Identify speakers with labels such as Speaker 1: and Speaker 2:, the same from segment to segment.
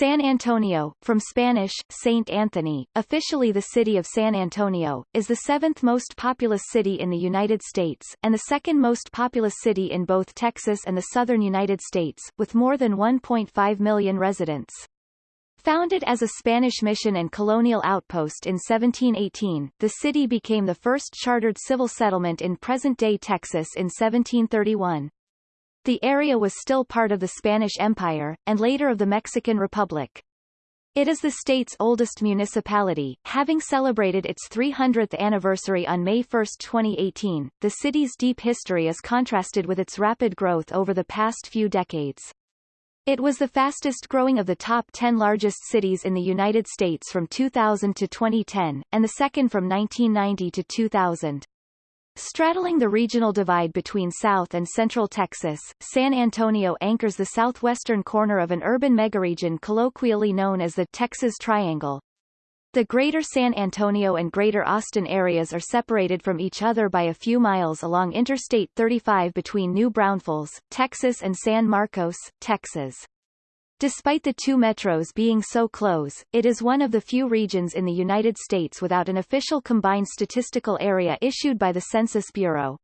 Speaker 1: San Antonio, from Spanish, Saint Anthony, officially the city of San Antonio, is the seventh most populous city in the United States, and the second most populous city in both Texas and the southern United States, with more than 1.5 million residents. Founded as a Spanish mission and colonial outpost in 1718, the city became the first chartered civil settlement in present-day Texas in 1731. The area was still part of the Spanish Empire, and later of the Mexican Republic. It is the state's oldest municipality, having celebrated its 300th anniversary on May 1, 2018. The city's deep history is contrasted with its rapid growth over the past few decades. It was the fastest growing of the top 10 largest cities in the United States from 2000 to 2010, and the second from 1990 to 2000. Straddling the regional divide between South and Central Texas, San Antonio anchors the southwestern corner of an urban megaregion colloquially known as the Texas Triangle. The Greater San Antonio and Greater Austin areas are separated from each other by a few miles along Interstate 35 between New Braunfels, Texas and San Marcos, Texas. Despite the two metros being so close, it is one of the few regions in the United States without an official combined statistical area issued by the Census Bureau.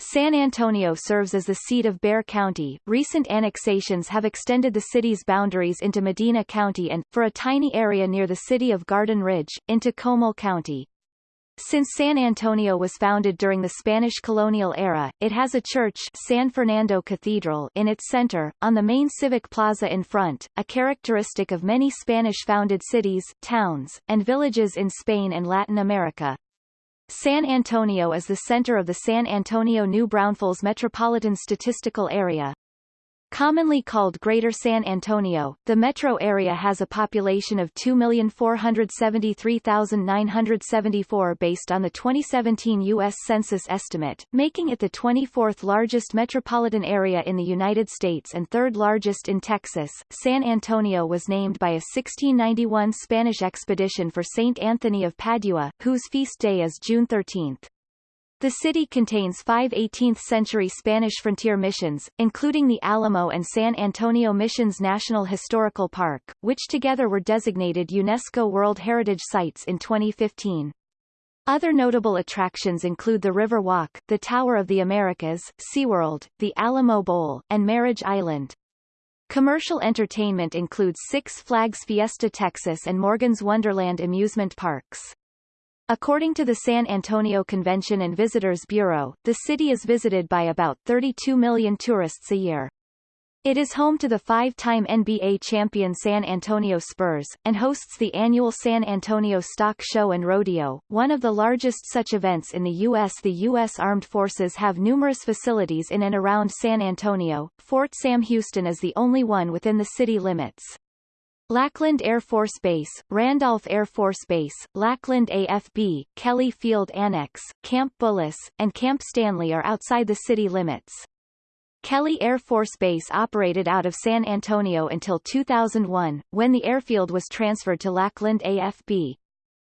Speaker 1: San Antonio serves as the seat of Bexar County. Recent annexations have extended the city's boundaries into Medina County and, for a tiny area near the city of Garden Ridge, into Comal County. Since San Antonio was founded during the Spanish colonial era, it has a church San Fernando Cathedral in its center, on the main civic plaza in front, a characteristic of many Spanish-founded cities, towns, and villages in Spain and Latin America. San Antonio is the center of the San Antonio-New Braunfels Metropolitan Statistical Area. Commonly called Greater San Antonio, the metro area has a population of 2,473,974 based on the 2017 U.S. Census estimate, making it the 24th largest metropolitan area in the United States and third largest in Texas. San Antonio was named by a 1691 Spanish expedition for Saint Anthony of Padua, whose feast day is June 13. The city contains five 18th-century Spanish frontier missions, including the Alamo and San Antonio Missions National Historical Park, which together were designated UNESCO World Heritage Sites in 2015. Other notable attractions include the River Walk, the Tower of the Americas, SeaWorld, the Alamo Bowl, and Marriage Island. Commercial entertainment includes Six Flags Fiesta Texas and Morgan's Wonderland amusement parks. According to the San Antonio Convention and Visitors Bureau, the city is visited by about 32 million tourists a year. It is home to the five-time NBA champion San Antonio Spurs, and hosts the annual San Antonio Stock Show and Rodeo, one of the largest such events in the U.S. The U.S. Armed Forces have numerous facilities in and around San Antonio. Fort Sam Houston is the only one within the city limits. Lackland Air Force Base, Randolph Air Force Base, Lackland AFB, Kelly Field Annex, Camp Bullis, and Camp Stanley are outside the city limits. Kelly Air Force Base operated out of San Antonio until 2001, when the airfield was transferred to Lackland AFB.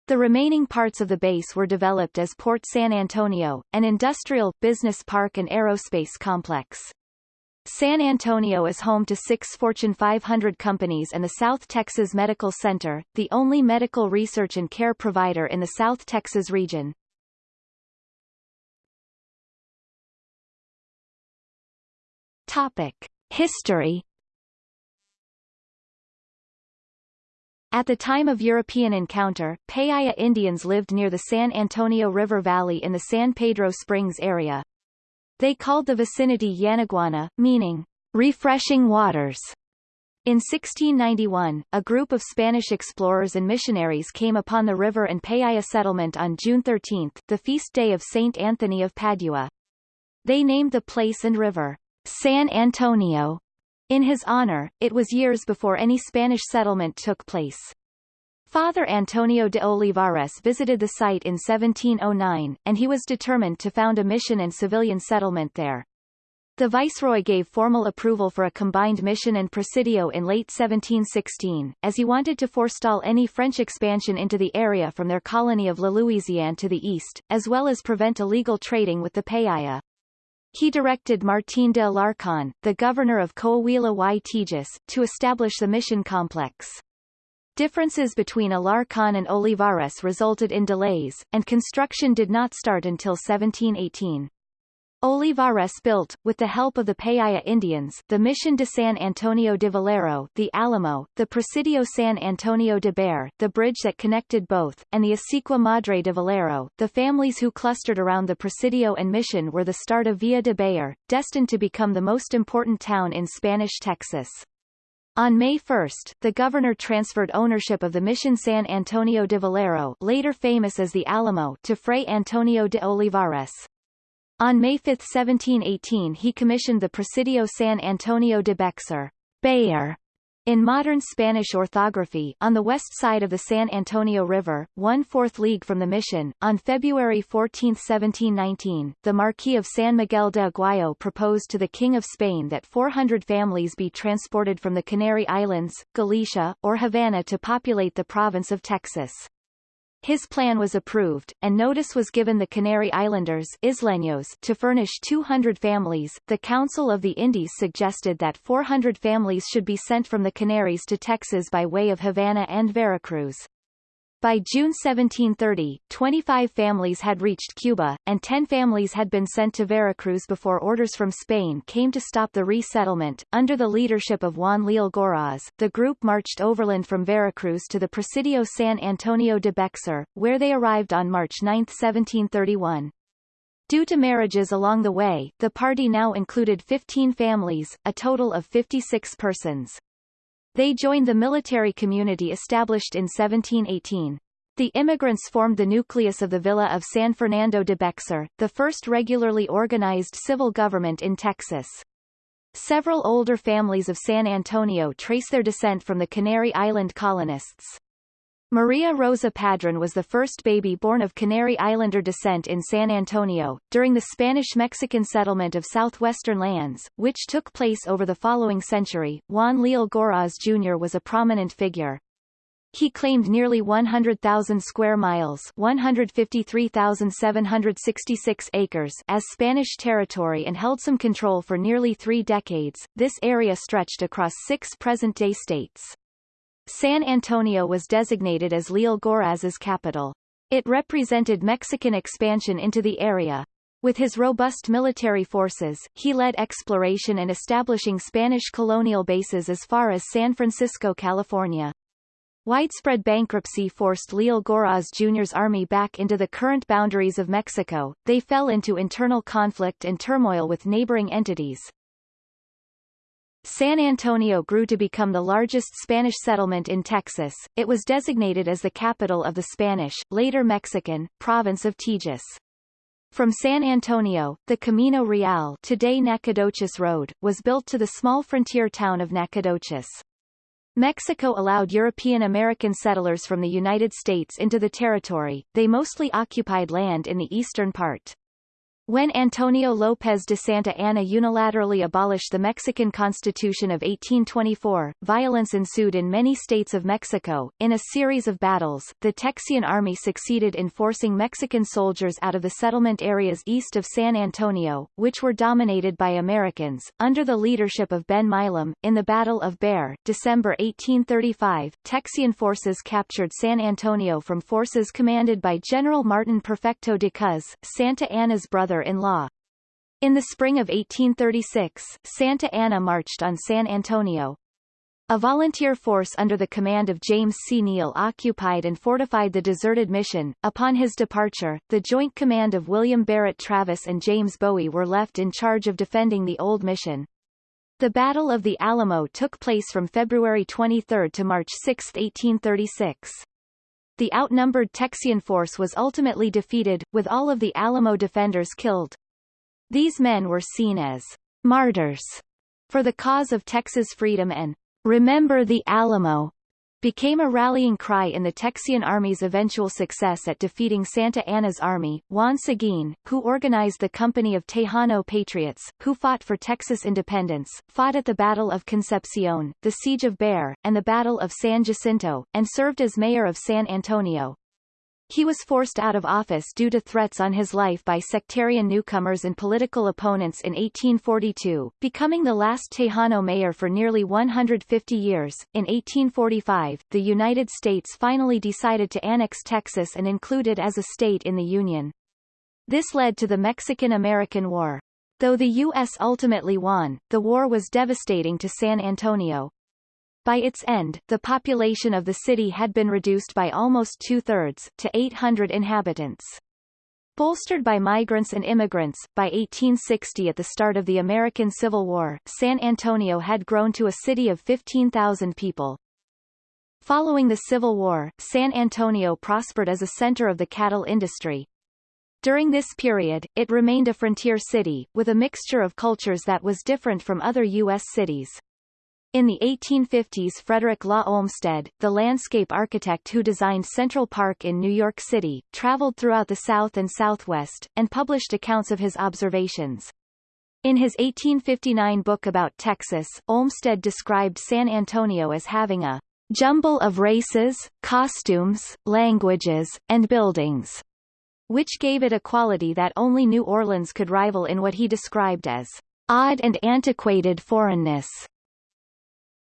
Speaker 1: The remaining parts of the base were developed as Port San Antonio, an industrial, business park and aerospace complex. San Antonio is home to six Fortune 500 companies and the South Texas Medical Center, the only medical research and care provider in the South Texas region. Topic. History At the time of European encounter, Payaya Indians lived near the San Antonio River Valley in the San Pedro Springs area. They called the vicinity Yanaguana, meaning, refreshing waters. In 1691, a group of Spanish explorers and missionaries came upon the river and Payaya settlement on June 13, the feast day of Saint Anthony of Padua. They named the place and river San Antonio. In his honor, it was years before any Spanish settlement took place. Father Antonio de Olivares visited the site in 1709, and he was determined to found a mission and civilian settlement there. The viceroy gave formal approval for a combined mission and presidio in late 1716, as he wanted to forestall any French expansion into the area from their colony of La Louisiane to the east, as well as prevent illegal trading with the Payaya. He directed Martín de Alarcón, the governor of Coahuila y Tejas, to establish the mission complex. Differences between Alarcón and Olivares resulted in delays, and construction did not start until 1718. Olivares built, with the help of the Payaya Indians, the Mission de San Antonio de Valero, the Alamo, the Presidio San Antonio de Bexar, the bridge that connected both, and the Acequia Madre de Valero. The families who clustered around the Presidio and Mission were the start of Villa de Bexar, destined to become the most important town in Spanish Texas. On May 1, the governor transferred ownership of the Mission San Antonio de Valero later famous as the Alamo to Fray Antonio de Olivares. On May 5, 1718 he commissioned the Presidio San Antonio de Bexar, Bexar in modern Spanish orthography, on the west side of the San Antonio River, one-fourth league from the mission. On February 14, 1719, the Marquis of San Miguel de Aguayo proposed to the King of Spain that 400 families be transported from the Canary Islands, Galicia, or Havana to populate the province of Texas. His plan was approved, and notice was given the Canary Islanders Isleños to furnish 200 families. The Council of the Indies suggested that 400 families should be sent from the Canaries to Texas by way of Havana and Veracruz. By June 1730, 25 families had reached Cuba, and 10 families had been sent to Veracruz before orders from Spain came to stop the resettlement. Under the leadership of Juan Leal Goraz, the group marched overland from Veracruz to the Presidio San Antonio de Bexar, where they arrived on March 9, 1731. Due to marriages along the way, the party now included 15 families, a total of 56 persons. They joined the military community established in 1718. The immigrants formed the nucleus of the Villa of San Fernando de Bexar, the first regularly organized civil government in Texas. Several older families of San Antonio trace their descent from the Canary Island colonists. Maria Rosa Padron was the first baby born of Canary Islander descent in San Antonio, during the Spanish-Mexican settlement of southwestern lands, which took place over the following century. Juan Leal Goraz Jr. was a prominent figure. He claimed nearly 100,000 square miles 153,766 acres as Spanish territory and held some control for nearly three decades. This area stretched across six present-day states. San Antonio was designated as Leal Goraz's capital. It represented Mexican expansion into the area. With his robust military forces, he led exploration and establishing Spanish colonial bases as far as San Francisco, California. Widespread bankruptcy forced Leal Goraz Jr.'s army back into the current boundaries of Mexico. They fell into internal conflict and turmoil with neighboring entities, San Antonio grew to become the largest Spanish settlement in Texas. It was designated as the capital of the Spanish, later Mexican, province of Tejas. From San Antonio, the Camino Real today Nacogdoches Road, was built to the small frontier town of Nacogdoches. Mexico allowed European American settlers from the United States into the territory, they mostly occupied land in the eastern part. When Antonio López de Santa Anna unilaterally abolished the Mexican Constitution of 1824, violence ensued in many states of Mexico. In a series of battles, the Texian army succeeded in forcing Mexican soldiers out of the settlement areas east of San Antonio, which were dominated by Americans, under the leadership of Ben Milam. In the Battle of Bear, December 1835, Texian forces captured San Antonio from forces commanded by General Martin Perfecto de Cos, Santa Anna's brother brother-in-law. In the spring of 1836, Santa Anna marched on San Antonio. A volunteer force under the command of James C. Neill occupied and fortified the deserted mission. Upon his departure, the joint command of William Barrett Travis and James Bowie were left in charge of defending the old mission. The Battle of the Alamo took place from February 23 to March 6, 1836. The outnumbered Texian force was ultimately defeated, with all of the Alamo defenders killed. These men were seen as martyrs for the cause of Texas freedom and remember the Alamo became a rallying cry in the Texian Army's eventual success at defeating Santa Anna's army. Juan Seguin, who organized the Company of Tejano Patriots, who fought for Texas independence, fought at the Battle of Concepcion, the Siege of Bexar, and the Battle of San Jacinto, and served as mayor of San Antonio. He was forced out of office due to threats on his life by sectarian newcomers and political opponents in 1842, becoming the last Tejano mayor for nearly 150 years. In 1845, the United States finally decided to annex Texas and include it as a state in the Union. This led to the Mexican-American War. Though the U.S. ultimately won, the war was devastating to San Antonio, by its end, the population of the city had been reduced by almost two-thirds, to 800 inhabitants. Bolstered by migrants and immigrants, by 1860 at the start of the American Civil War, San Antonio had grown to a city of 15,000 people. Following the Civil War, San Antonio prospered as a center of the cattle industry. During this period, it remained a frontier city, with a mixture of cultures that was different from other U.S. cities. In the 1850s Frederick Law Olmsted, the landscape architect who designed Central Park in New York City, traveled throughout the South and Southwest, and published accounts of his observations. In his 1859 book about Texas, Olmsted described San Antonio as having a jumble of races, costumes, languages, and buildings, which gave it a quality that only New Orleans could rival in what he described as odd and antiquated foreignness.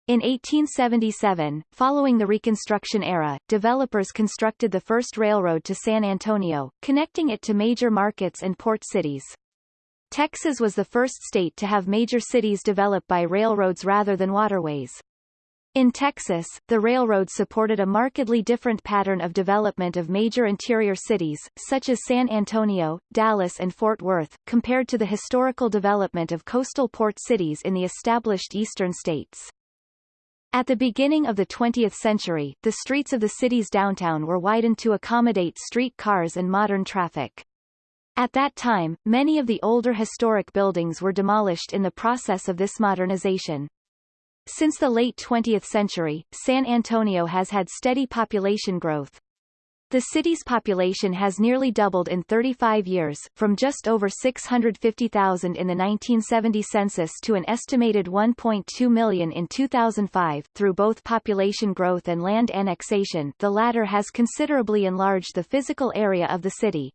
Speaker 1: In 1877, following the Reconstruction era, developers constructed the first railroad to San Antonio, connecting it to major markets and port cities. Texas was the first state to have major cities developed by railroads rather than waterways. In Texas, the railroad supported a markedly different pattern of development of major interior cities, such as San Antonio, Dallas and Fort Worth, compared to the historical development of coastal port cities in the established eastern states. At the beginning of the 20th century, the streets of the city's downtown were widened to accommodate street cars and modern traffic. At that time, many of the older historic buildings were demolished in the process of this modernization. Since the late 20th century, San Antonio has had steady population growth, the city's population has nearly doubled in 35 years, from just over 650,000 in the 1970 census to an estimated 1.2 million in 2005. Through both population growth and land annexation, the latter has considerably enlarged the physical area of the city.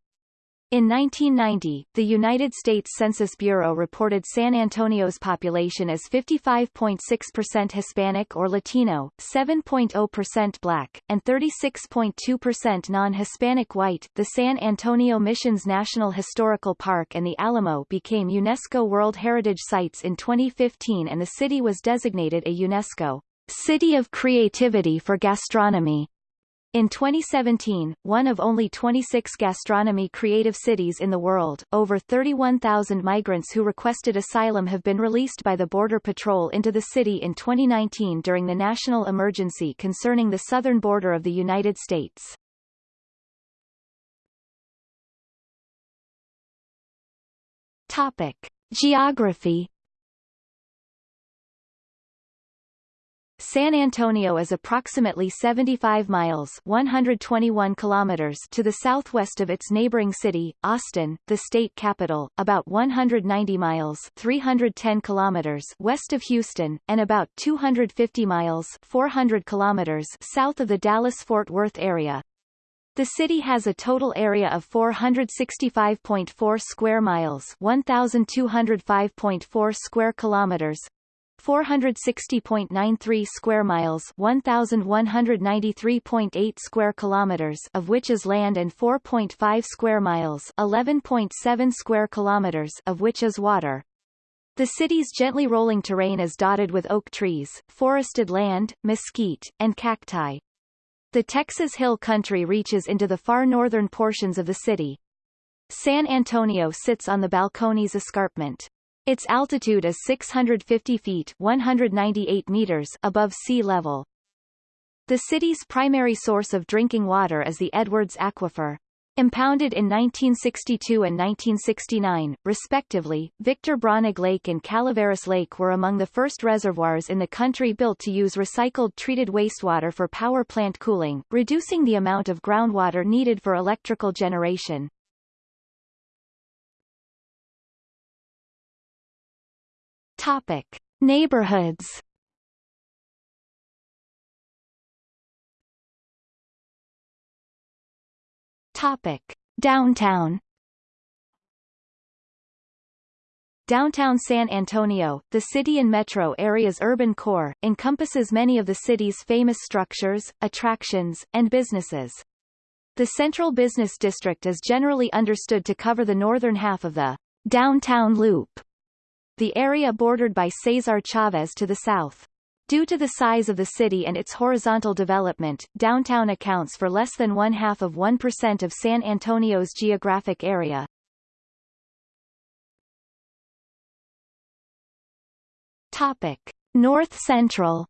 Speaker 1: In 1990, the United States Census Bureau reported San Antonio's population as 55.6% Hispanic or Latino, 7.0% Black, and 36.2% non-Hispanic white. The San Antonio Missions National Historical Park and the Alamo became UNESCO World Heritage Sites in 2015 and the city was designated a UNESCO City of Creativity for Gastronomy in 2017, one of only 26 gastronomy creative cities in the world, over 31,000 migrants who requested asylum have been released by the Border Patrol into the city in 2019 during the national emergency concerning the southern border of the United States. Topic. Geography San Antonio is approximately 75 miles 121 kilometers to the southwest of its neighboring city, Austin, the state capital, about 190 miles 310 kilometers west of Houston, and about 250 miles 400 kilometers south of the Dallas-Fort Worth area. The city has a total area of 465.4 square miles 1,205.4 square kilometers, 460.93 square miles 1193.8 square kilometers of which is land and 4.5 square miles 11.7 square kilometers of which is water. The city's gently rolling terrain is dotted with oak trees, forested land, mesquite, and cacti. The Texas Hill Country reaches into the far northern portions of the city. San Antonio sits on the Balcones Escarpment. Its altitude is 650 feet 198 meters above sea level. The city's primary source of drinking water is the Edwards Aquifer. Impounded in 1962 and 1969, respectively, Victor Braunig Lake and Calaveras Lake were among the first reservoirs in the country built to use recycled treated wastewater for power plant cooling, reducing the amount of groundwater needed for electrical generation. Topic: Neighborhoods. Topic. Downtown Downtown San Antonio, the city and metro area's urban core, encompasses many of the city's famous structures, attractions, and businesses. The Central Business District is generally understood to cover the northern half of the downtown loop, the area bordered by Cesar Chavez to the south. Due to the size of the city and its horizontal development, downtown accounts for less than one-half of 1% of San Antonio's geographic area. Topic. North Central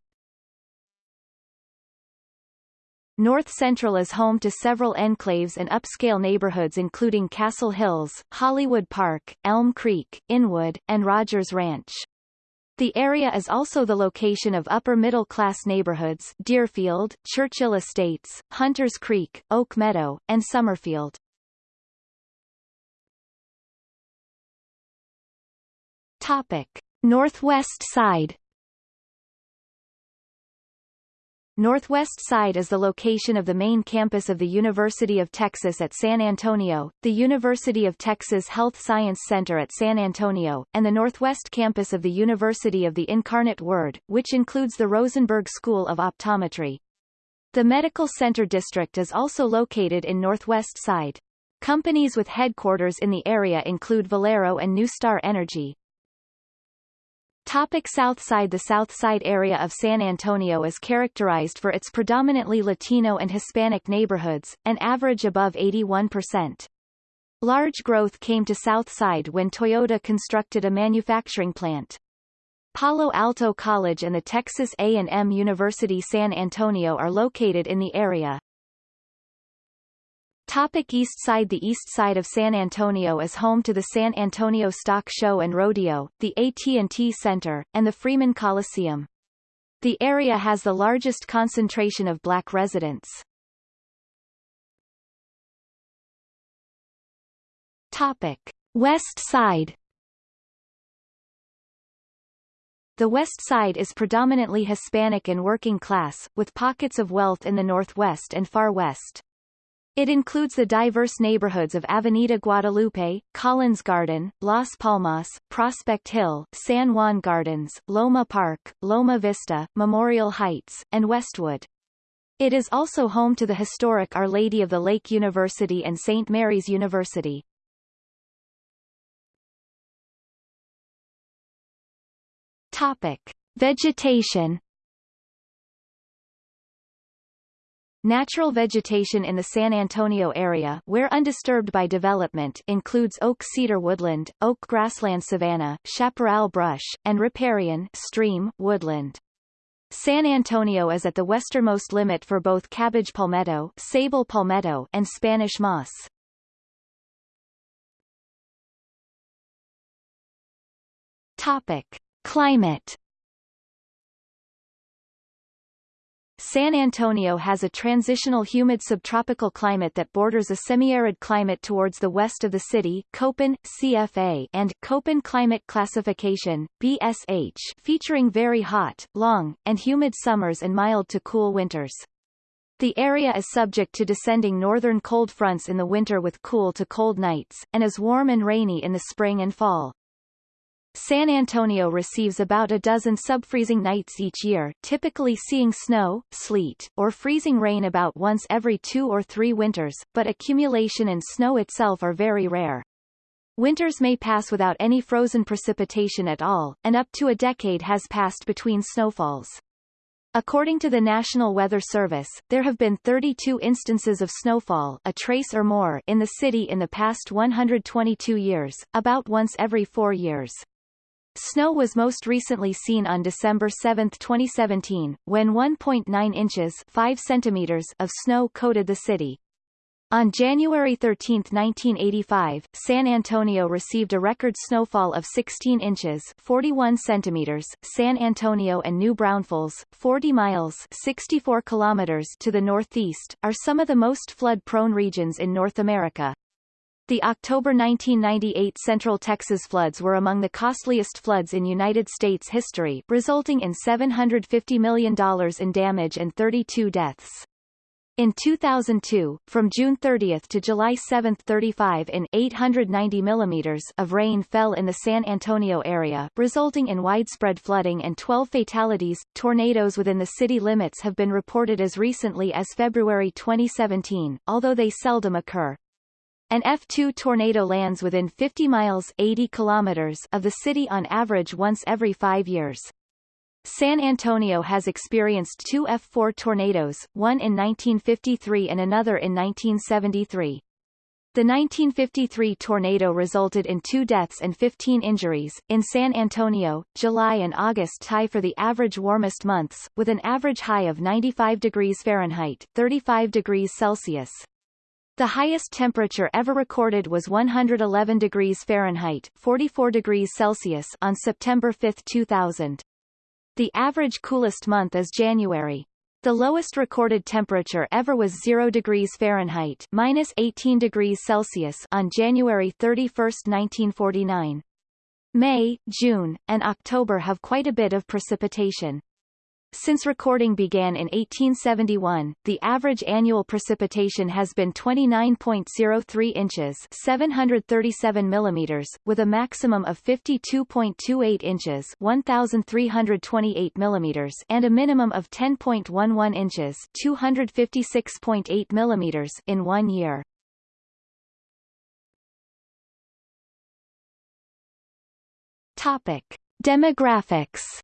Speaker 1: North Central is home to several enclaves and upscale neighborhoods including Castle Hills, Hollywood Park, Elm Creek, Inwood, and Rogers Ranch. The area is also the location of upper-middle-class neighborhoods Deerfield, Churchill Estates, Hunters Creek, Oak Meadow, and Summerfield. Topic. Northwest side Northwest Side is the location of the main campus of the University of Texas at San Antonio, the University of Texas Health Science Center at San Antonio, and the Northwest campus of the University of the Incarnate Word, which includes the Rosenberg School of Optometry. The Medical Center District is also located in Northwest Side. Companies with headquarters in the area include Valero and NuStar Energy, Topic South Side The South Side area of San Antonio is characterized for its predominantly Latino and Hispanic neighborhoods, an average above 81%. Large growth came to South Side when Toyota constructed a manufacturing plant. Palo Alto College and the Texas A&M University San Antonio are located in the area. Topic East Side The east side of San Antonio is home to the San Antonio Stock Show and Rodeo, the AT&T Center, and the Freeman Coliseum. The area has the largest concentration of black residents. Topic. West Side The West Side is predominantly Hispanic and working class, with pockets of wealth in the Northwest and Far West. It includes the diverse neighborhoods of Avenida Guadalupe, Collins Garden, Las Palmas, Prospect Hill, San Juan Gardens, Loma Park, Loma Vista, Memorial Heights, and Westwood. It is also home to the historic Our Lady of the Lake University and St. Mary's University. Topic. Vegetation Natural vegetation in the San Antonio area where undisturbed by development includes oak cedar woodland, oak grassland savanna, chaparral brush, and riparian stream woodland. San Antonio is at the westernmost limit for both cabbage palmetto, sable palmetto, and Spanish moss. Topic: Climate San Antonio has a transitional humid subtropical climate that borders a semi-arid climate towards the west of the city Köppen, CFA and Köppen Climate Classification, BSH featuring very hot, long, and humid summers and mild to cool winters. The area is subject to descending northern cold fronts in the winter with cool to cold nights, and is warm and rainy in the spring and fall. San Antonio receives about a dozen subfreezing nights each year, typically seeing snow, sleet, or freezing rain about once every two or three winters, but accumulation and snow itself are very rare. Winters may pass without any frozen precipitation at all, and up to a decade has passed between snowfalls. According to the National Weather Service, there have been 32 instances of snowfall a trace or more in the city in the past 122 years, about once every four years. Snow was most recently seen on December 7, 2017, when 1.9 inches 5 centimeters of snow coated the city. On January 13, 1985, San Antonio received a record snowfall of 16 inches 41 centimeters. San Antonio and New Braunfels, 40 miles 64 kilometers to the northeast, are some of the most flood-prone regions in North America. The October 1998 Central Texas floods were among the costliest floods in United States history, resulting in $750 million in damage and 32 deaths. In 2002, from June 30 to July 7, 35 in 890 mm of rain fell in the San Antonio area, resulting in widespread flooding and 12 fatalities. Tornadoes within the city limits have been reported as recently as February 2017, although they seldom occur. An F2 tornado lands within 50 miles 80 kilometers of the city on average once every five years. San Antonio has experienced two F4 tornadoes, one in 1953 and another in 1973. The 1953 tornado resulted in two deaths and 15 injuries. In San Antonio, July and August tie for the average warmest months, with an average high of 95 degrees Fahrenheit 35 degrees Celsius. The highest temperature ever recorded was 111 degrees Fahrenheit 44 degrees Celsius on September 5, 2000. The average coolest month is January. The lowest recorded temperature ever was 0 degrees Fahrenheit minus 18 degrees Celsius on January 31, 1949. May, June, and October have quite a bit of precipitation. Since recording began in 1871, the average annual precipitation has been 29.03 inches 737 millimeters, with a maximum of 52.28 inches 1,328 millimeters and a minimum of 10.11 inches 256.8 millimeters in one year. Topic. Demographics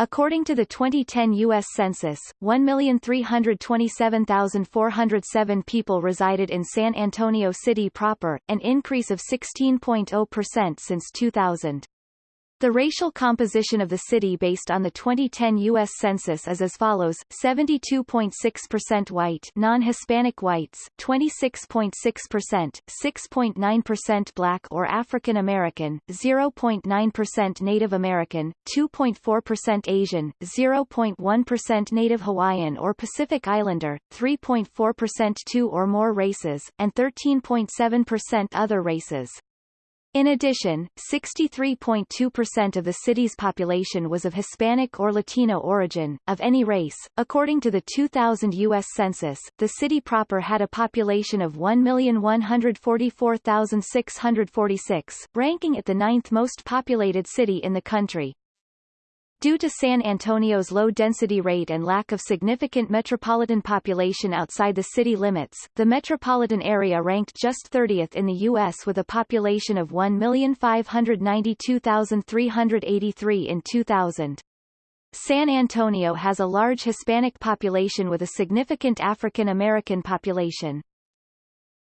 Speaker 1: According to the 2010 U.S. Census, 1,327,407 people resided in San Antonio City proper, an increase of 16.0% since 2000. The racial composition of the city based on the 2010 U.S. Census is as follows, 72.6% white non-Hispanic whites, 26.6%, 6.9% black or African American, 0.9% Native American, 2.4% Asian, 0.1% Native Hawaiian or Pacific Islander, 3.4% two or more races, and 13.7% other races. In addition, 63.2% of the city's population was of Hispanic or Latino origin, of any race. According to the 2000 U.S. Census, the city proper had a population of 1,144,646, ranking it the ninth most populated city in the country. Due to San Antonio's low density rate and lack of significant metropolitan population outside the city limits, the metropolitan area ranked just 30th in the U.S. with a population of 1,592,383 in 2000. San Antonio has a large Hispanic population with a significant African American population.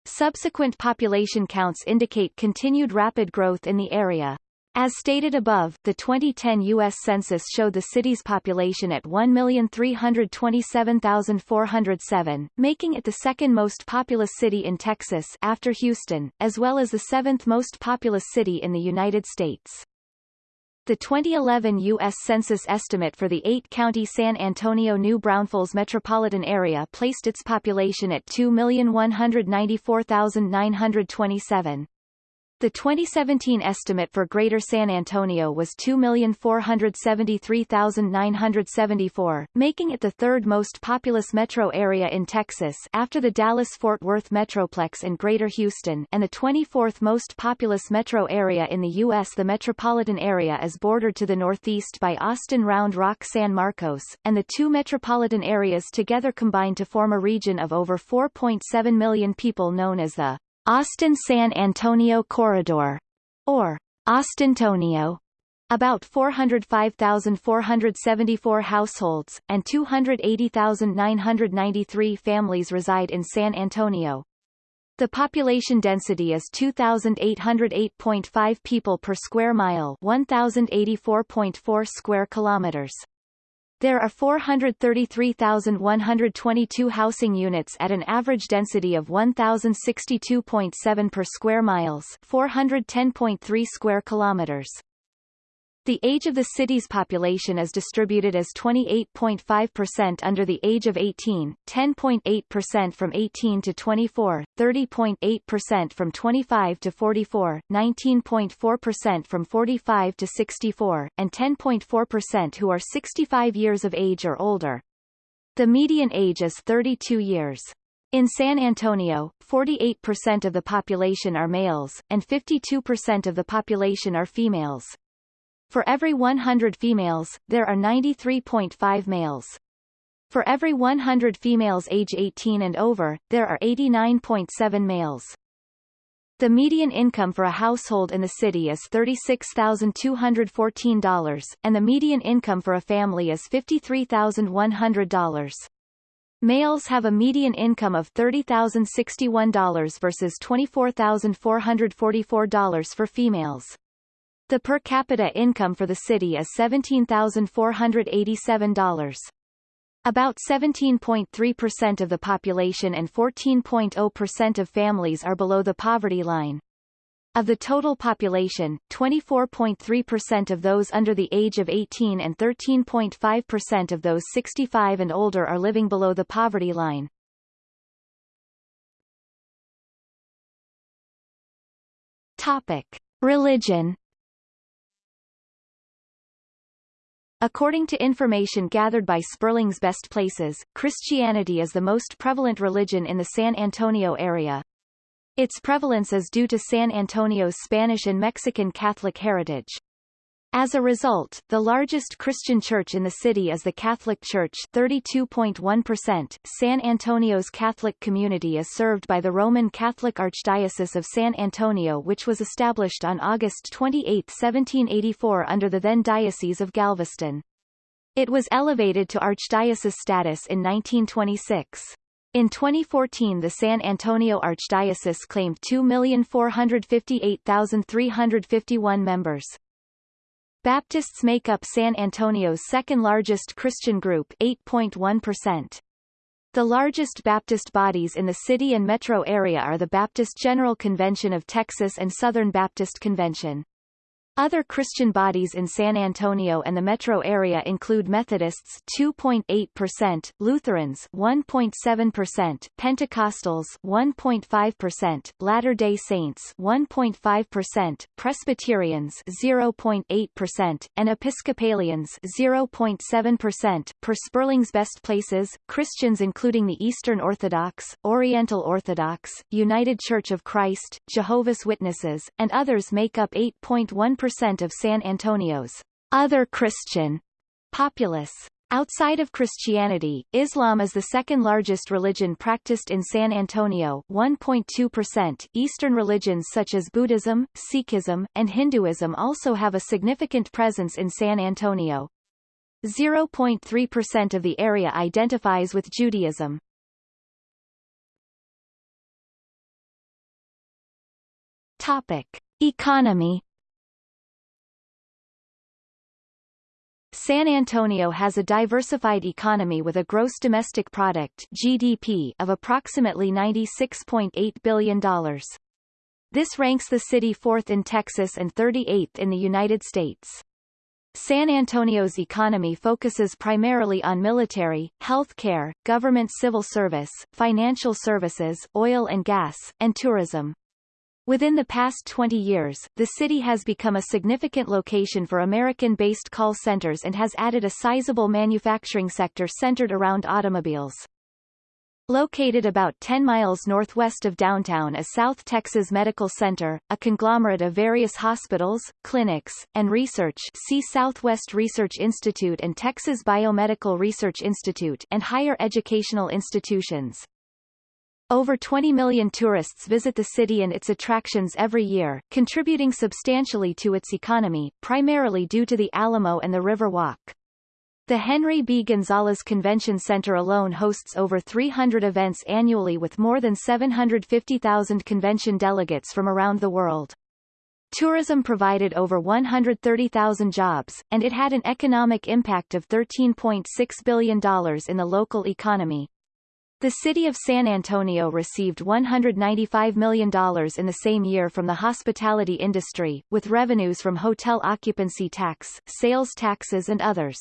Speaker 1: Subsequent population counts indicate continued rapid growth in the area. As stated above, the 2010 U.S. Census showed the city's population at 1,327,407, making it the second most populous city in Texas after Houston, as well as the seventh most populous city in the United States. The 2011 U.S. Census estimate for the eight-county San Antonio-New Braunfels metropolitan area placed its population at 2,194,927. The 2017 estimate for Greater San Antonio was 2,473,974, making it the third most populous metro area in Texas after the Dallas-Fort Worth Metroplex and Greater Houston and the 24th most populous metro area in the U.S. The metropolitan area is bordered to the northeast by Austin Round Rock San Marcos, and the two metropolitan areas together combine to form a region of over 4.7 million people known as the Austin-San Antonio Corridor, or Austintonio, about 405,474 households, and 280,993 families reside in San Antonio. The population density is 2,808.5 people per square mile 1,084.4 square kilometers. There are 433,122 housing units at an average density of 1,062.7 per square miles 410.3 square kilometers. The age of the city's population is distributed as 28.5% under the age of 18, 10.8% from 18 to 24, 30.8% from 25 to 44, 19.4% from 45 to 64, and 10.4% who are 65 years of age or older. The median age is 32 years. In San Antonio, 48% of the population are males, and 52% of the population are females. For every 100 females, there are 93.5 males. For every 100 females age 18 and over, there are 89.7 males. The median income for a household in the city is $36,214, and the median income for a family is $53,100. Males have a median income of $30,061 versus $24,444 for females. The per capita income for the city is $17,487. About 17.3% of the population and 14.0% of families are below the poverty line. Of the total population, 24.3% of those under the age of 18 and 13.5% of those 65 and older are living below the poverty line. Topic. Religion According to information gathered by Sperling's Best Places, Christianity is the most prevalent religion in the San Antonio area. Its prevalence is due to San Antonio's Spanish and Mexican Catholic heritage. As a result, the largest Christian church in the city is the Catholic Church 32.1%. San Antonio's Catholic community is served by the Roman Catholic Archdiocese of San Antonio which was established on August 28, 1784 under the then Diocese of Galveston. It was elevated to archdiocese status in 1926. In 2014 the San Antonio Archdiocese claimed 2,458,351 members. Baptists make up San Antonio's second-largest Christian group 8.1%. The largest Baptist bodies in the city and metro area are the Baptist General Convention of Texas and Southern Baptist Convention. Other Christian bodies in San Antonio and the metro area include Methodists 2.8%, Lutherans 1.7%, Pentecostals 1.5%, Latter-day Saints 1.5%, Presbyterians 0.8%, and Episcopalians 0.7%. Per Sperling's Best Places, Christians including the Eastern Orthodox, Oriental Orthodox, United Church of Christ, Jehovah's Witnesses, and others make up 8.1% percent of San Antonio's other Christian populace. Outside of Christianity, Islam is the second largest religion practiced in San Antonio 1.2%. Eastern religions such as Buddhism, Sikhism, and Hinduism also have a significant presence in San Antonio. 0.3% of the area identifies with Judaism. Topic. Economy San Antonio has a diversified economy with a gross domestic product GDP of approximately $96.8 billion. This ranks the city fourth in Texas and 38th in the United States. San Antonio's economy focuses primarily on military, health care, government civil service, financial services, oil and gas, and tourism. Within the past 20 years, the city has become a significant location for American-based call centers and has added a sizable manufacturing sector centered around automobiles. Located about 10 miles northwest of downtown is South Texas Medical Center, a conglomerate of various hospitals, clinics, and research see Southwest Research Institute and Texas Biomedical Research Institute and higher educational institutions. Over 20 million tourists visit the city and its attractions every year, contributing substantially to its economy, primarily due to the Alamo and the River Walk. The Henry B. Gonzalez Convention Center alone hosts over 300 events annually with more than 750,000 convention delegates from around the world. Tourism provided over 130,000 jobs, and it had an economic impact of $13.6 billion in the local economy. The city of San Antonio received $195 million in the same year from the hospitality industry, with revenues from hotel occupancy tax, sales taxes and others.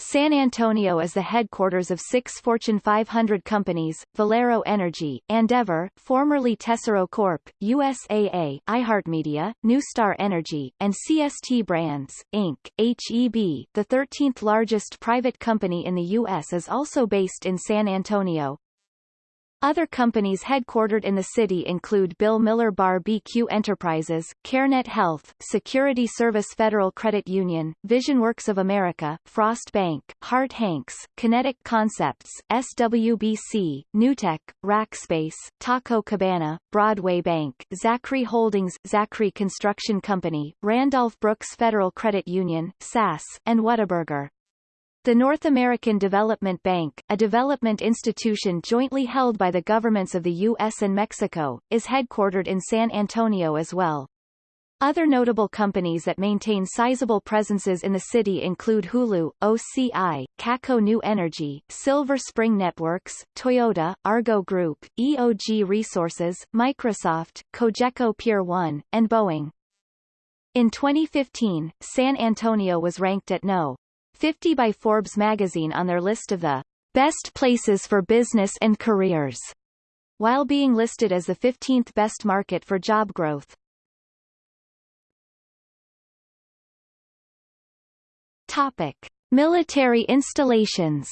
Speaker 1: San Antonio is the headquarters of six Fortune 500 companies, Valero Energy, Andeavor, formerly Tesoro Corp., USAA, iHeartMedia, NuStar Energy, and CST Brands, Inc., HEB. The 13th largest private company in the U.S. is also based in San Antonio, other companies headquartered in the city include Bill Miller Bar BQ Enterprises, CareNet Health, Security Service Federal Credit Union, VisionWorks of America, Frost Bank, Harte Hanks, Kinetic Concepts, SWBC, Newtek, Rackspace, Taco Cabana, Broadway Bank, Zachry Holdings, Zachry Construction Company, Randolph Brooks Federal Credit Union, SAS, and Whataburger. The North American Development Bank, a development institution jointly held by the governments of the U.S. and Mexico, is headquartered in San Antonio as well. Other notable companies that maintain sizable presences in the city include Hulu, OCI, KACO New Energy, Silver Spring Networks, Toyota, Argo Group, EOG Resources, Microsoft, Cogeco Peer 1, and Boeing. In 2015, San Antonio was ranked at No. 50 by Forbes magazine on their list of the best places for business and careers, while being listed as the 15th best market for job growth. Topic. Military installations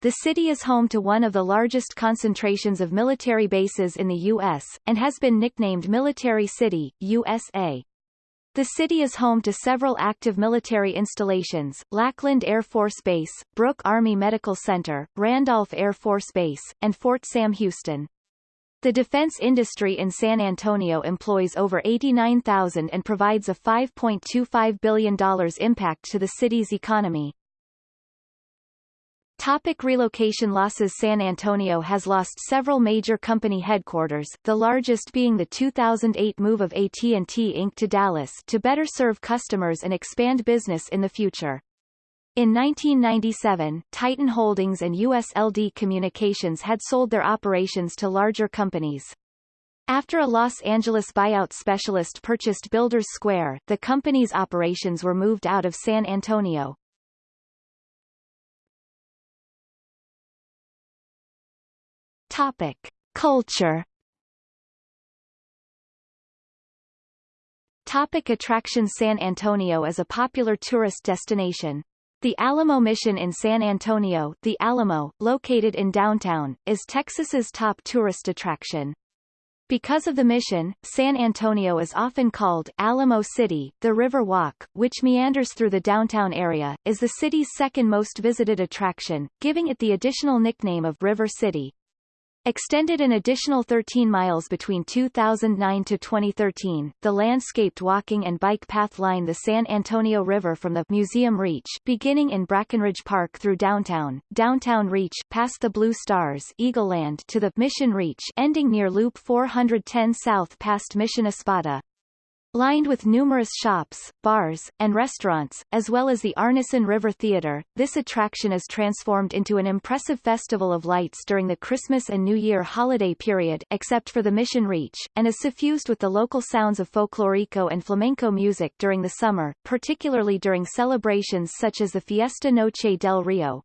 Speaker 1: The city is home to one of the largest concentrations of military bases in the U.S., and has been nicknamed Military City, USA. The city is home to several active military installations, Lackland Air Force Base, Brooke Army Medical Center, Randolph Air Force Base, and Fort Sam Houston. The defense industry in San Antonio employs over 89,000 and provides a $5.25 billion impact to the city's economy. Topic relocation losses San Antonio has lost several major company headquarters, the largest being the 2008 move of AT&T Inc. to Dallas to better serve customers and expand business in the future. In 1997, Titan Holdings and USLD Communications had sold their operations to larger companies. After a Los Angeles buyout specialist purchased Builders Square, the company's operations were moved out of San Antonio. Topic: Culture. Topic attractions San Antonio is a popular tourist destination. The Alamo Mission in San Antonio, the Alamo, located in downtown, is Texas's top tourist attraction. Because of the mission, San Antonio is often called Alamo City. The River Walk, which meanders through the downtown area, is the city's second most visited attraction, giving it the additional nickname of River City. Extended an additional 13 miles between 2009 to 2013, the landscaped walking and bike path line the San Antonio River from the Museum Reach beginning in Brackenridge Park through downtown, Downtown Reach past the Blue Stars Eagleland to the Mission Reach ending near Loop 410 south past Mission Espada. Lined with numerous shops, bars, and restaurants, as well as the Arneson River Theater, this attraction is transformed into an impressive festival of lights during the Christmas and New Year holiday period except for the Mission Reach, and is suffused with the local sounds of folklorico and flamenco music during the summer, particularly during celebrations such as the Fiesta Noche del Rio.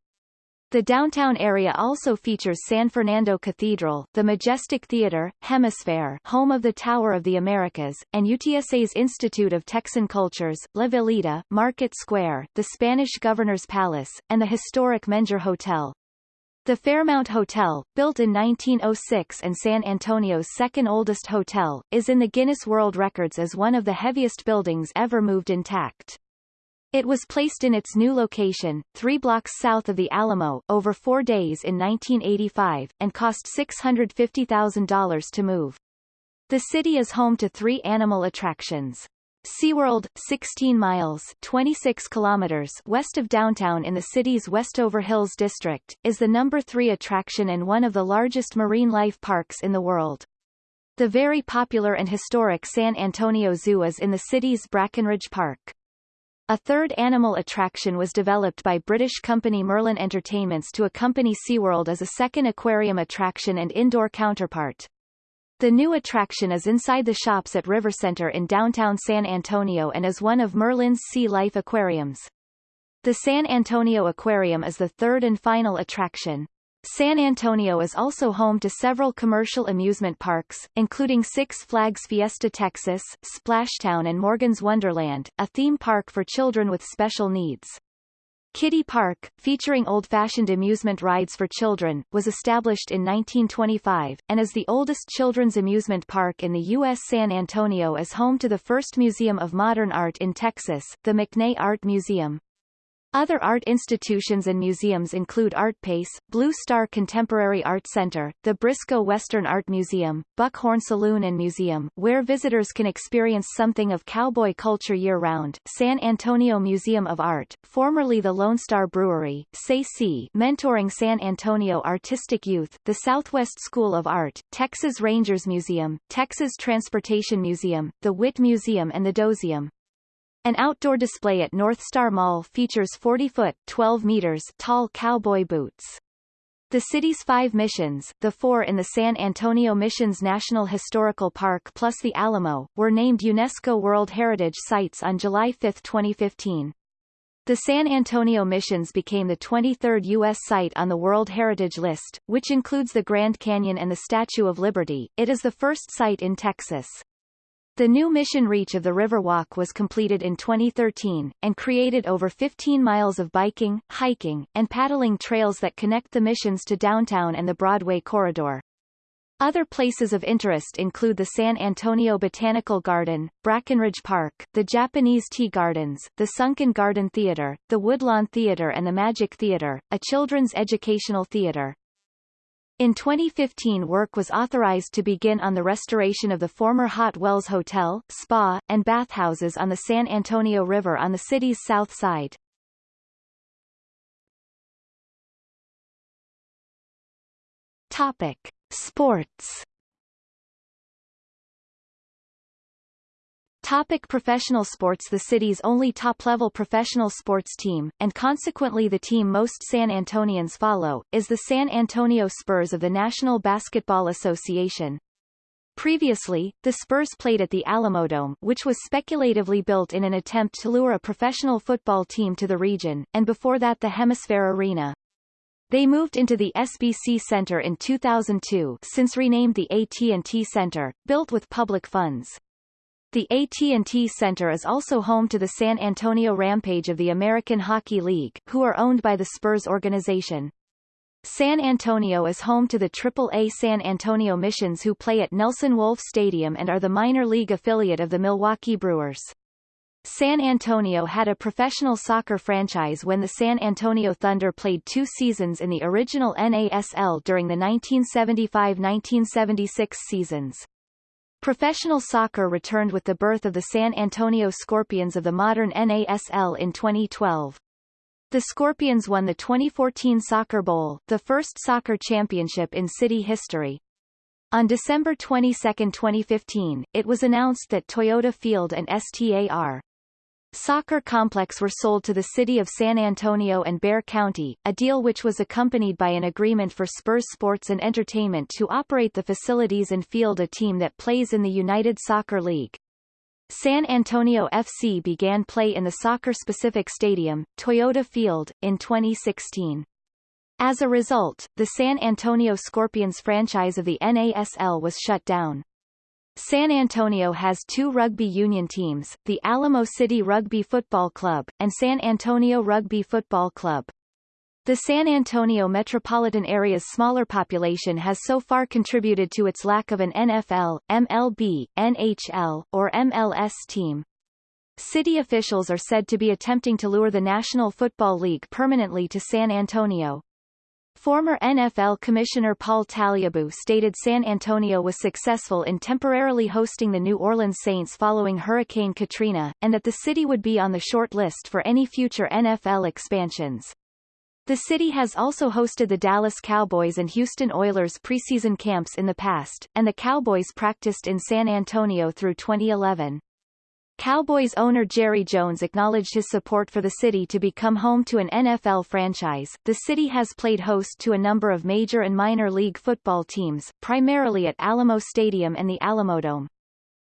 Speaker 1: The downtown area also features San Fernando Cathedral, the Majestic Theater, HemisFair home of the Tower of the Americas, and UTSA's Institute of Texan Cultures, La Villita, Market Square, the Spanish Governor's Palace, and the historic Menger Hotel. The Fairmount Hotel, built in 1906 and San Antonio's second oldest hotel, is in the Guinness World Records as one of the heaviest buildings ever moved intact. It was placed in its new location, three blocks south of the Alamo, over four days in 1985, and cost $650,000 to move. The city is home to three animal attractions. SeaWorld, 16 miles 26 kilometers west of downtown in the city's Westover Hills district, is the number three attraction and one of the largest marine life parks in the world. The very popular and historic San Antonio Zoo is in the city's Brackenridge Park. A third animal attraction was developed by British company Merlin Entertainments to accompany SeaWorld as a second aquarium attraction and indoor counterpart. The new attraction is inside the shops at River Center in downtown San Antonio and is one of Merlin's Sea Life aquariums. The San Antonio Aquarium is the third and final attraction. San Antonio is also home to several commercial amusement parks, including Six Flags Fiesta Texas, Splashtown and Morgan's Wonderland, a theme park for children with special needs. Kiddie Park, featuring old-fashioned amusement rides for children, was established in 1925, and is the oldest children's amusement park in the U.S. San Antonio is home to the first museum of modern art in Texas, the McNay Art Museum. Other art institutions and museums include ArtPace, Blue Star Contemporary Art Center, the Briscoe Western Art Museum, Buckhorn Saloon and Museum, where visitors can experience something of cowboy culture year-round, San Antonio Museum of Art, formerly the Lone Star Brewery, SAC mentoring San Antonio artistic youth, the Southwest School of Art, Texas Rangers Museum, Texas Transportation Museum, the Witte Museum and the DoSeum. An outdoor display at North Star Mall features 40-foot 12 meters tall cowboy boots. The city's five missions, the four in the San Antonio Missions National Historical Park plus the Alamo, were named UNESCO World Heritage Sites on July 5, 2015. The San Antonio Missions became the 23rd U.S. site on the World Heritage List, which includes the Grand Canyon and the Statue of Liberty. It is the first site in Texas. The new mission reach of the Riverwalk was completed in 2013, and created over 15 miles of biking, hiking, and paddling trails that connect the missions to downtown and the Broadway corridor. Other places of interest include the San Antonio Botanical Garden, Brackenridge Park, the Japanese Tea Gardens, the Sunken Garden Theater, the Woodlawn Theater and the Magik Theater, a children's educational theater. In 2015 work was authorized to begin on the restoration of the former Hot Wells Hotel, Spa, and bathhouses on the San Antonio River on the city's south side. Topic. Sports Topic professional sports The city's only top-level professional sports team, and consequently the team most San Antonians follow, is the San Antonio Spurs of the National Basketball Association. Previously, the Spurs played at the Alamodome which was speculatively built in an attempt to lure a professional football team to the region, and before that the HemisFair Arena. They moved into the SBC Center in 2002 since renamed the AT&T Center, built with public funds. The AT&T Center is also home to the San Antonio Rampage of the American Hockey League, who are owned by the Spurs organization. San Antonio is home to the AAA San Antonio Missions who play at Nelson Wolff Stadium and are the minor league affiliate of the Milwaukee Brewers. San Antonio had a professional soccer franchise when the San Antonio Thunder played two seasons in the original NASL during the 1975-1976 seasons. Professional soccer returned with the birth of the San Antonio Scorpions of the modern NASL in 2012. The Scorpions won the 2014 Soccer Bowl, the first soccer championship in city history. On December 22, 2015, it was announced that Toyota Field and STAR soccer complex were sold to the city of San Antonio and Bexar County, a deal which was accompanied by an agreement for Spurs Sports and Entertainment to operate the facilities and field a team that plays in the United Soccer League. San Antonio FC began play in the soccer-specific stadium, Toyota Field, in 2016. As a result, the San Antonio Scorpions franchise of the NASL was shut down. San Antonio has two rugby union teams, the Alamo City Rugby Football Club, and San Antonio Rugby Football Club. The San Antonio metropolitan area's smaller population has so far contributed to its lack of an NFL, MLB, NHL, or MLS team. City officials are said to be attempting to lure the National Football League permanently to San Antonio. Former NFL Commissioner Paul Tagliabue stated San Antonio was successful in temporarily hosting the New Orleans Saints following Hurricane Katrina, and that the city would be on the short list for any future NFL expansions. The city has also hosted the Dallas Cowboys and Houston Oilers preseason camps in the past, and the Cowboys practiced in San Antonio through 2011. Cowboys owner Jerry Jones acknowledged his support for the city to become home to an NFL franchise. The city has played host to a number of major and minor league football teams, primarily at Alamo Stadium and the Alamodome.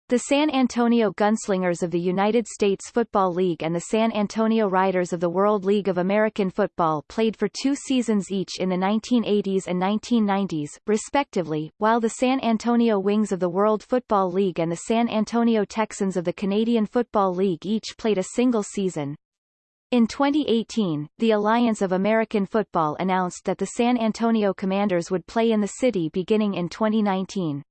Speaker 1: The San Antonio Gunslingers of the United States Football League and the San Antonio Riders of the World League of American Football played for two seasons each in the 1980s and 1990s, respectively, while the San Antonio Wings of the World Football League and the San Antonio Texans of the Canadian Football League each played a single season. In 2018, the Alliance of American Football announced that the San Antonio Commanders would play in the city beginning in 2019.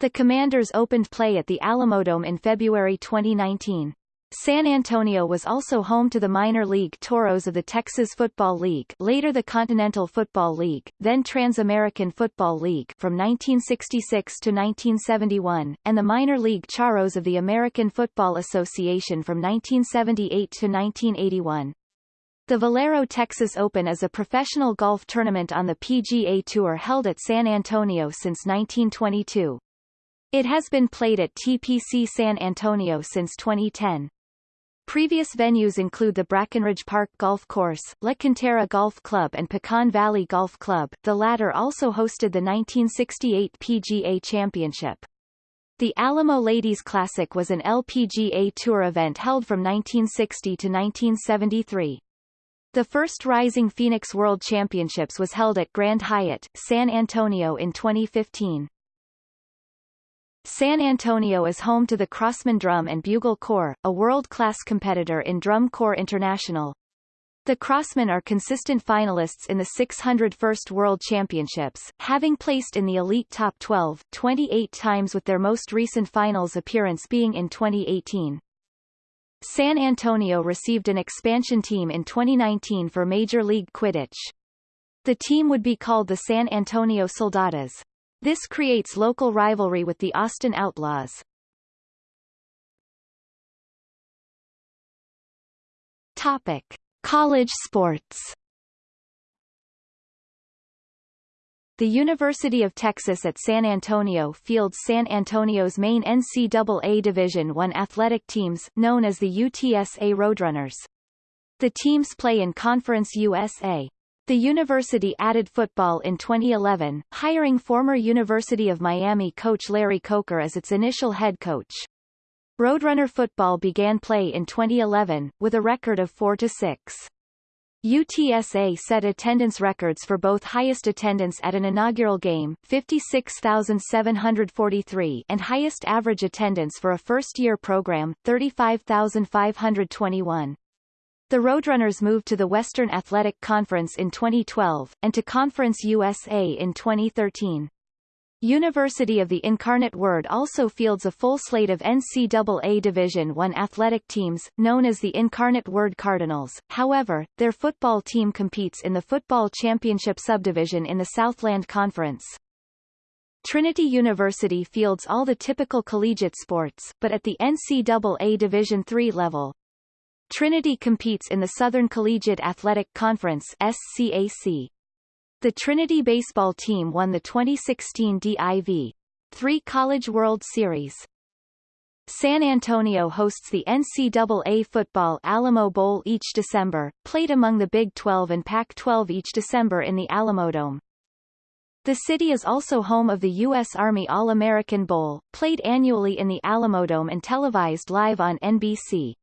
Speaker 1: The Commanders opened play at the Alamodome in February 2019. San Antonio was also home to the minor league Toros of the Texas Football League later the Continental Football League, then Trans-American Football League from 1966 to 1971, and the minor league Charros of the American Football Association from 1978 to 1981. The Valero Texas Open is a professional golf tournament on the PGA Tour held at San Antonio since 1922. It has been played at TPC San Antonio since 2010. Previous venues include the Brackenridge Park Golf Course, La Golf Club and Pecan Valley Golf Club, the latter also hosted the 1968 PGA Championship. The Alamo Ladies Classic was an LPGA Tour event held from 1960 to 1973. The first Rising Phoenix World Championships was held at Grand Hyatt, San Antonio in 2015. San Antonio is home to the Crossmen Drum and Bugle Corps, a world-class competitor in Drum Corps International. The Crossmen are consistent finalists in the 601st World Championships, having placed in the elite top 12, 28 times with their most recent finals appearance being in 2018. San Antonio received an expansion team in 2019 for Major League Quidditch. The team would be called the San Antonio Soldados. This creates local rivalry with the Austin Outlaws. Topic: College sports. The University of Texas at San Antonio fields San Antonio's main NCAA Division I athletic teams, known as the UTSA Roadrunners. The teams play in Conference USA. The university added football in 2011, hiring former University of Miami coach Larry Coker as its initial head coach. Roadrunner football began play in 2011, with a record of 4-6. UTSA set attendance records for both highest attendance at an inaugural game 56,743 and highest average attendance for a first-year program 35,521. The Roadrunners moved to the Western Athletic Conference in 2012, and to Conference USA in 2013. University of the Incarnate Word also fields a full slate of NCAA Division I athletic teams, known as the Incarnate Word Cardinals, however, their football team competes in the Football Championship subdivision in the Southland Conference. Trinity University fields all the typical collegiate sports, but at the NCAA Division III level, Trinity competes in the Southern Collegiate Athletic Conference SCAC. The Trinity baseball team won the 2016 DIV 3 College World Series. San Antonio hosts the NCAA Football Alamo Bowl each December, played among the Big 12 and Pac-12 each December in the Alamodome. The city is also home of the U.S. Army All-American Bowl, played annually in the Alamodome and televised live on NBC.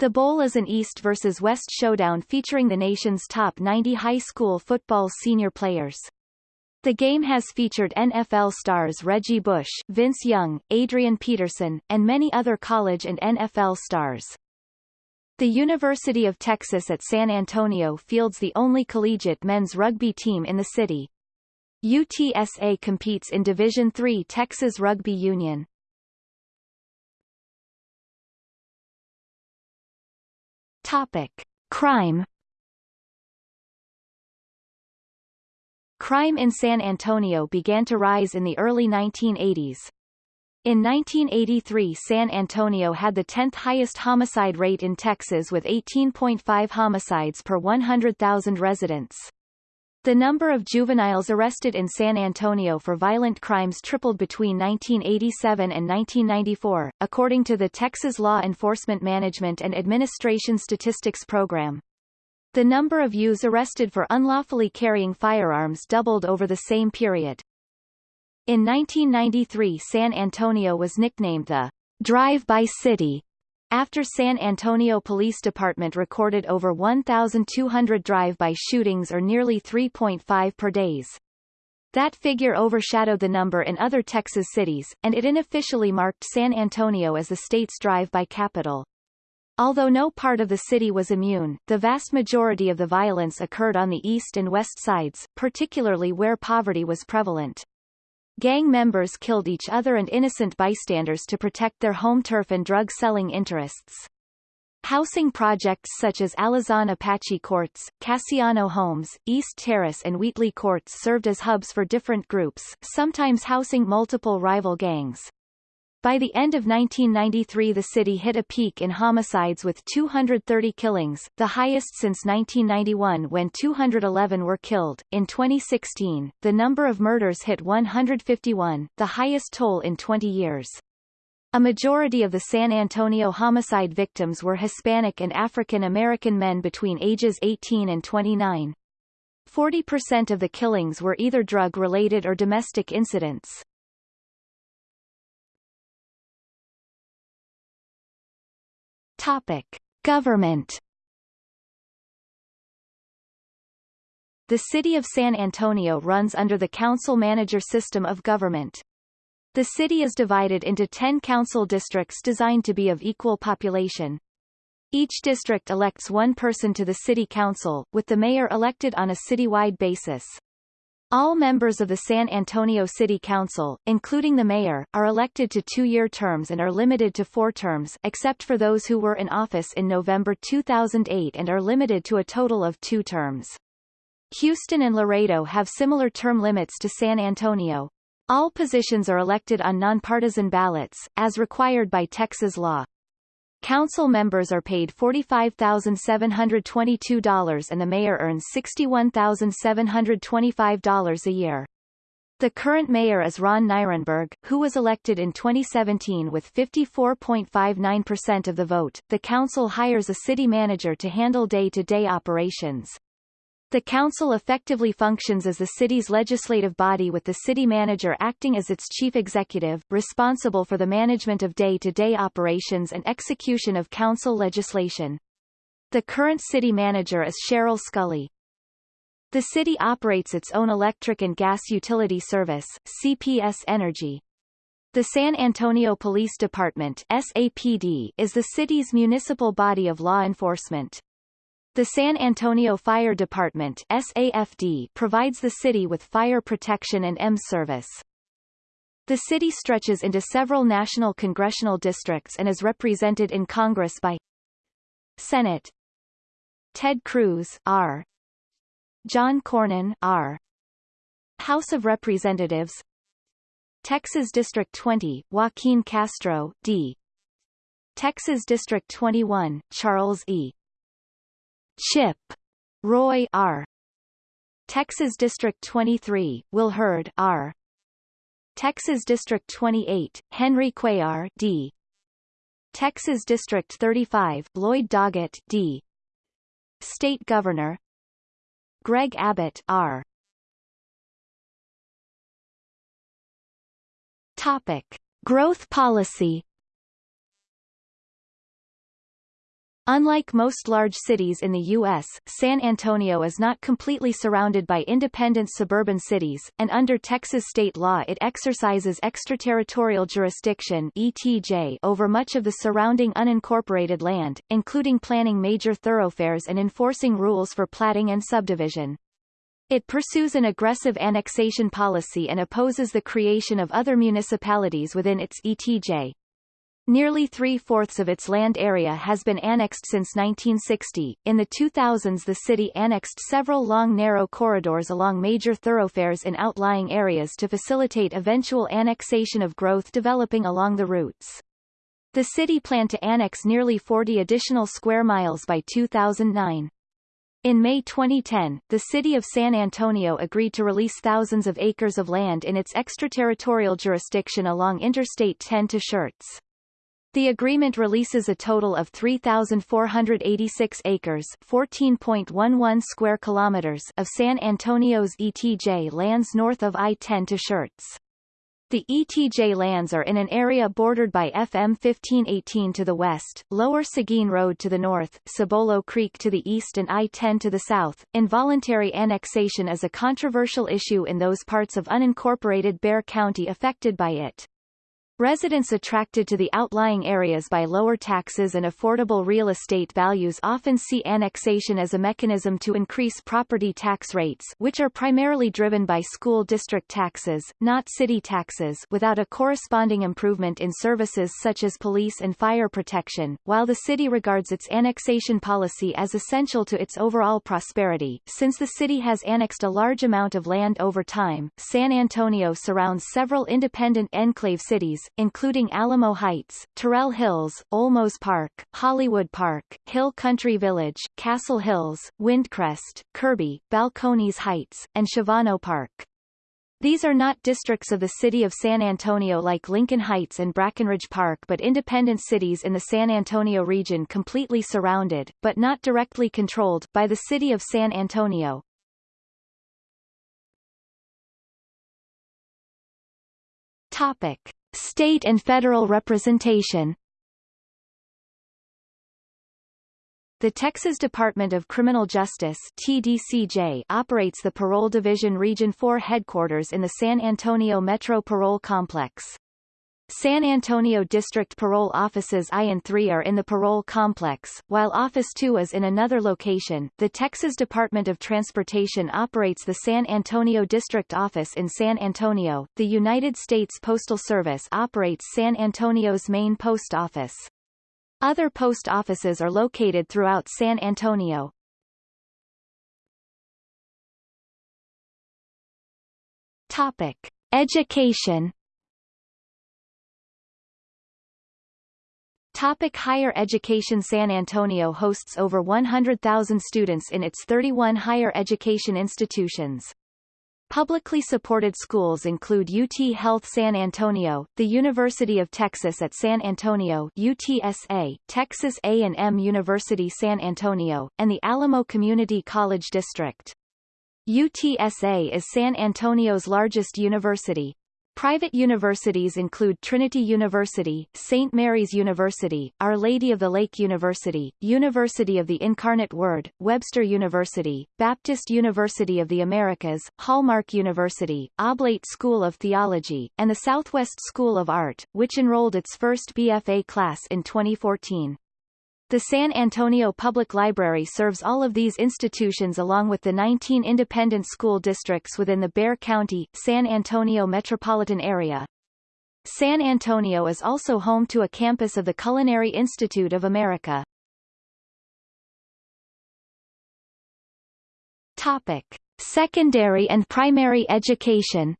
Speaker 1: The Bowl is an East versus West showdown featuring the nation's top 90 high school football senior players. The game has featured NFL stars Reggie Bush, Vince Young, Adrian Peterson, and many other college and NFL stars. The University of Texas at San Antonio fields the only collegiate men's rugby team in the city. UTSA competes in Division III Texas Rugby Union. Topic. Crime Crime in San Antonio began to rise in the early 1980s. In 1983 San Antonio had the 10th highest homicide rate in Texas with 18.5 homicides per 100,000 residents. The number of juveniles arrested in San Antonio for violent crimes tripled between 1987 and 1994, according to the Texas Law Enforcement Management and Administration Statistics Program. The number of youths arrested for unlawfully carrying firearms doubled over the same period. In 1993 San Antonio was nicknamed the Drive-by City after San Antonio Police Department recorded over 1,200 drive-by shootings or nearly 3.5 per days. That figure overshadowed the number in other Texas cities, and it unofficially marked San Antonio as the state's drive-by capital. Although no part of the city was immune, the vast majority of the violence occurred on the east and west sides, particularly where poverty was prevalent. Gang members killed each other and innocent bystanders to protect their home turf and drug-selling interests. Housing projects such as Alazan Apache Courts, Cassiano Homes, East Terrace and Wheatley Courts served as hubs for different groups, sometimes housing multiple rival gangs. By the end of 1993 the city hit a peak in homicides with 230 killings, the highest since 1991 when 211 were killed. In 2016, the number of murders hit 151, the highest toll in 20 years. A majority of the San Antonio homicide victims were Hispanic and African American men between ages 18 and 29. 40% of the killings were either drug-related or domestic incidents. Topic. Government The City of San Antonio runs under the council-manager system of government. The city is divided into 10 council districts designed to be of equal population. Each district elects one person to the city council, with the mayor elected on a citywide basis. All members of the San Antonio City Council, including the mayor, are elected to two-year terms and are limited to four terms except for those who were in office in November 2008 and are limited to a total of two terms. Houston and Laredo have similar term limits to San Antonio. All positions are elected on nonpartisan ballots, as required by Texas law. Council members are paid $45,722 and the mayor earns $61,725 a year. The current mayor is Ron Nirenberg, who was elected in 2017 with 54.59% of the vote. The council hires a city manager to handle day-to-day -day operations. The council effectively functions as the city's legislative body with the city manager acting as its chief executive, responsible for the management of day-to-day -day operations and execution of council legislation. The current city manager is Sheryl Sculley. The city operates its own electric and gas utility service, CPS Energy. The San Antonio Police Department SAPD is the city's municipal body of law enforcement. The San Antonio Fire Department SAFD provides the city with fire protection and EMS service. The city stretches into several national congressional districts and is represented in Congress by Senate Ted Cruz R. John Cornyn R. House of Representatives Texas District 20, Joaquin Castro, D. Texas District 21, Charles E. Chip Roy R. Texas District 23, Will Hurd R. Texas District 28, Henry Cuellar D. Texas District 35, Lloyd Doggett D. State Governor Greg Abbott R. Topic: Growth policy Unlike most large cities in the U.S., San Antonio is not completely surrounded by independent suburban cities, and under Texas state law it exercises extraterritorial jurisdiction ETJ over much of the surrounding unincorporated land, including planning major thoroughfares and enforcing rules for platting and subdivision. It pursues an aggressive annexation policy and opposes the creation of other municipalities within its ETJ. Nearly three-fourths of its land area has been annexed since 1960. In the 2000s the city annexed several long narrow corridors along major thoroughfares in outlying areas to facilitate eventual annexation of growth developing along the routes. The city planned to annex nearly 40 additional square miles by 2009. In May 2010, the city of San Antonio agreed to release thousands of acres of land in its extraterritorial jurisdiction along Interstate 10 to Schertz. The agreement releases a total of 3,486 acres 14.11 square kilometers of San Antonio's ETJ lands north of I-10 to Schertz. The ETJ lands are in an area bordered by FM 1518 to the west, Lower Seguin Road to the north, Cibolo Creek to the east and I-10 to the south. Involuntary annexation is a controversial issue in those parts of unincorporated Bexar County affected by it. Residents attracted to the outlying areas by lower taxes and affordable real estate values often see annexation as a mechanism to increase property tax rates which are primarily driven by school district taxes, not city taxes without a corresponding improvement in services such as police and fire protection. While the city regards its annexation policy as essential to its overall prosperity, since the city has annexed a large amount of land over time, San Antonio surrounds several independent enclave cities, including Alamo Heights, Terrell Hills, Olmos Park, Hollywood Park, Hill Country Village, Castle Hills, Windcrest, Kirby, Balcones Heights, and Shavano Park. These are not districts of the city of San Antonio like Lincoln Heights and Brackenridge Park but independent cities in the San Antonio region completely surrounded, but not directly controlled, by the city of San Antonio. Topic. State and federal representation The Texas Department of Criminal Justice TDCJ operates the Parole Division Region 4 headquarters in the San Antonio Metro Parole Complex. San Antonio District Parole Offices I and III are in the parole complex, while Office 2 is in another location. The Texas Department of Transportation operates the San Antonio District Office in San Antonio. The United States Postal Service operates San Antonio's main post office. Other post offices are located throughout San Antonio. Topic: Education Topic higher education San Antonio hosts over 100,000 students in its 31 higher education institutions. Publicly supported schools include UT Health San Antonio, the University of Texas at San Antonio UTSA, Texas A&M University San Antonio, and the Alamo Community College District. UTSA is San Antonio's largest university, Private universities include Trinity University, St. Mary's University, Our Lady of the Lake University, University of the Incarnate Word, Webster University, Baptist University of the Americas, Hallmark University, Oblate School of Theology, and the Southwest School of Art, which enrolled its first BFA class in 2014. The San Antonio Public Library serves all of these institutions along with the 19 independent school districts within the Bexar County, San Antonio metropolitan area. San Antonio is also home to a campus of the Culinary Institute of America. Topic. Secondary and primary education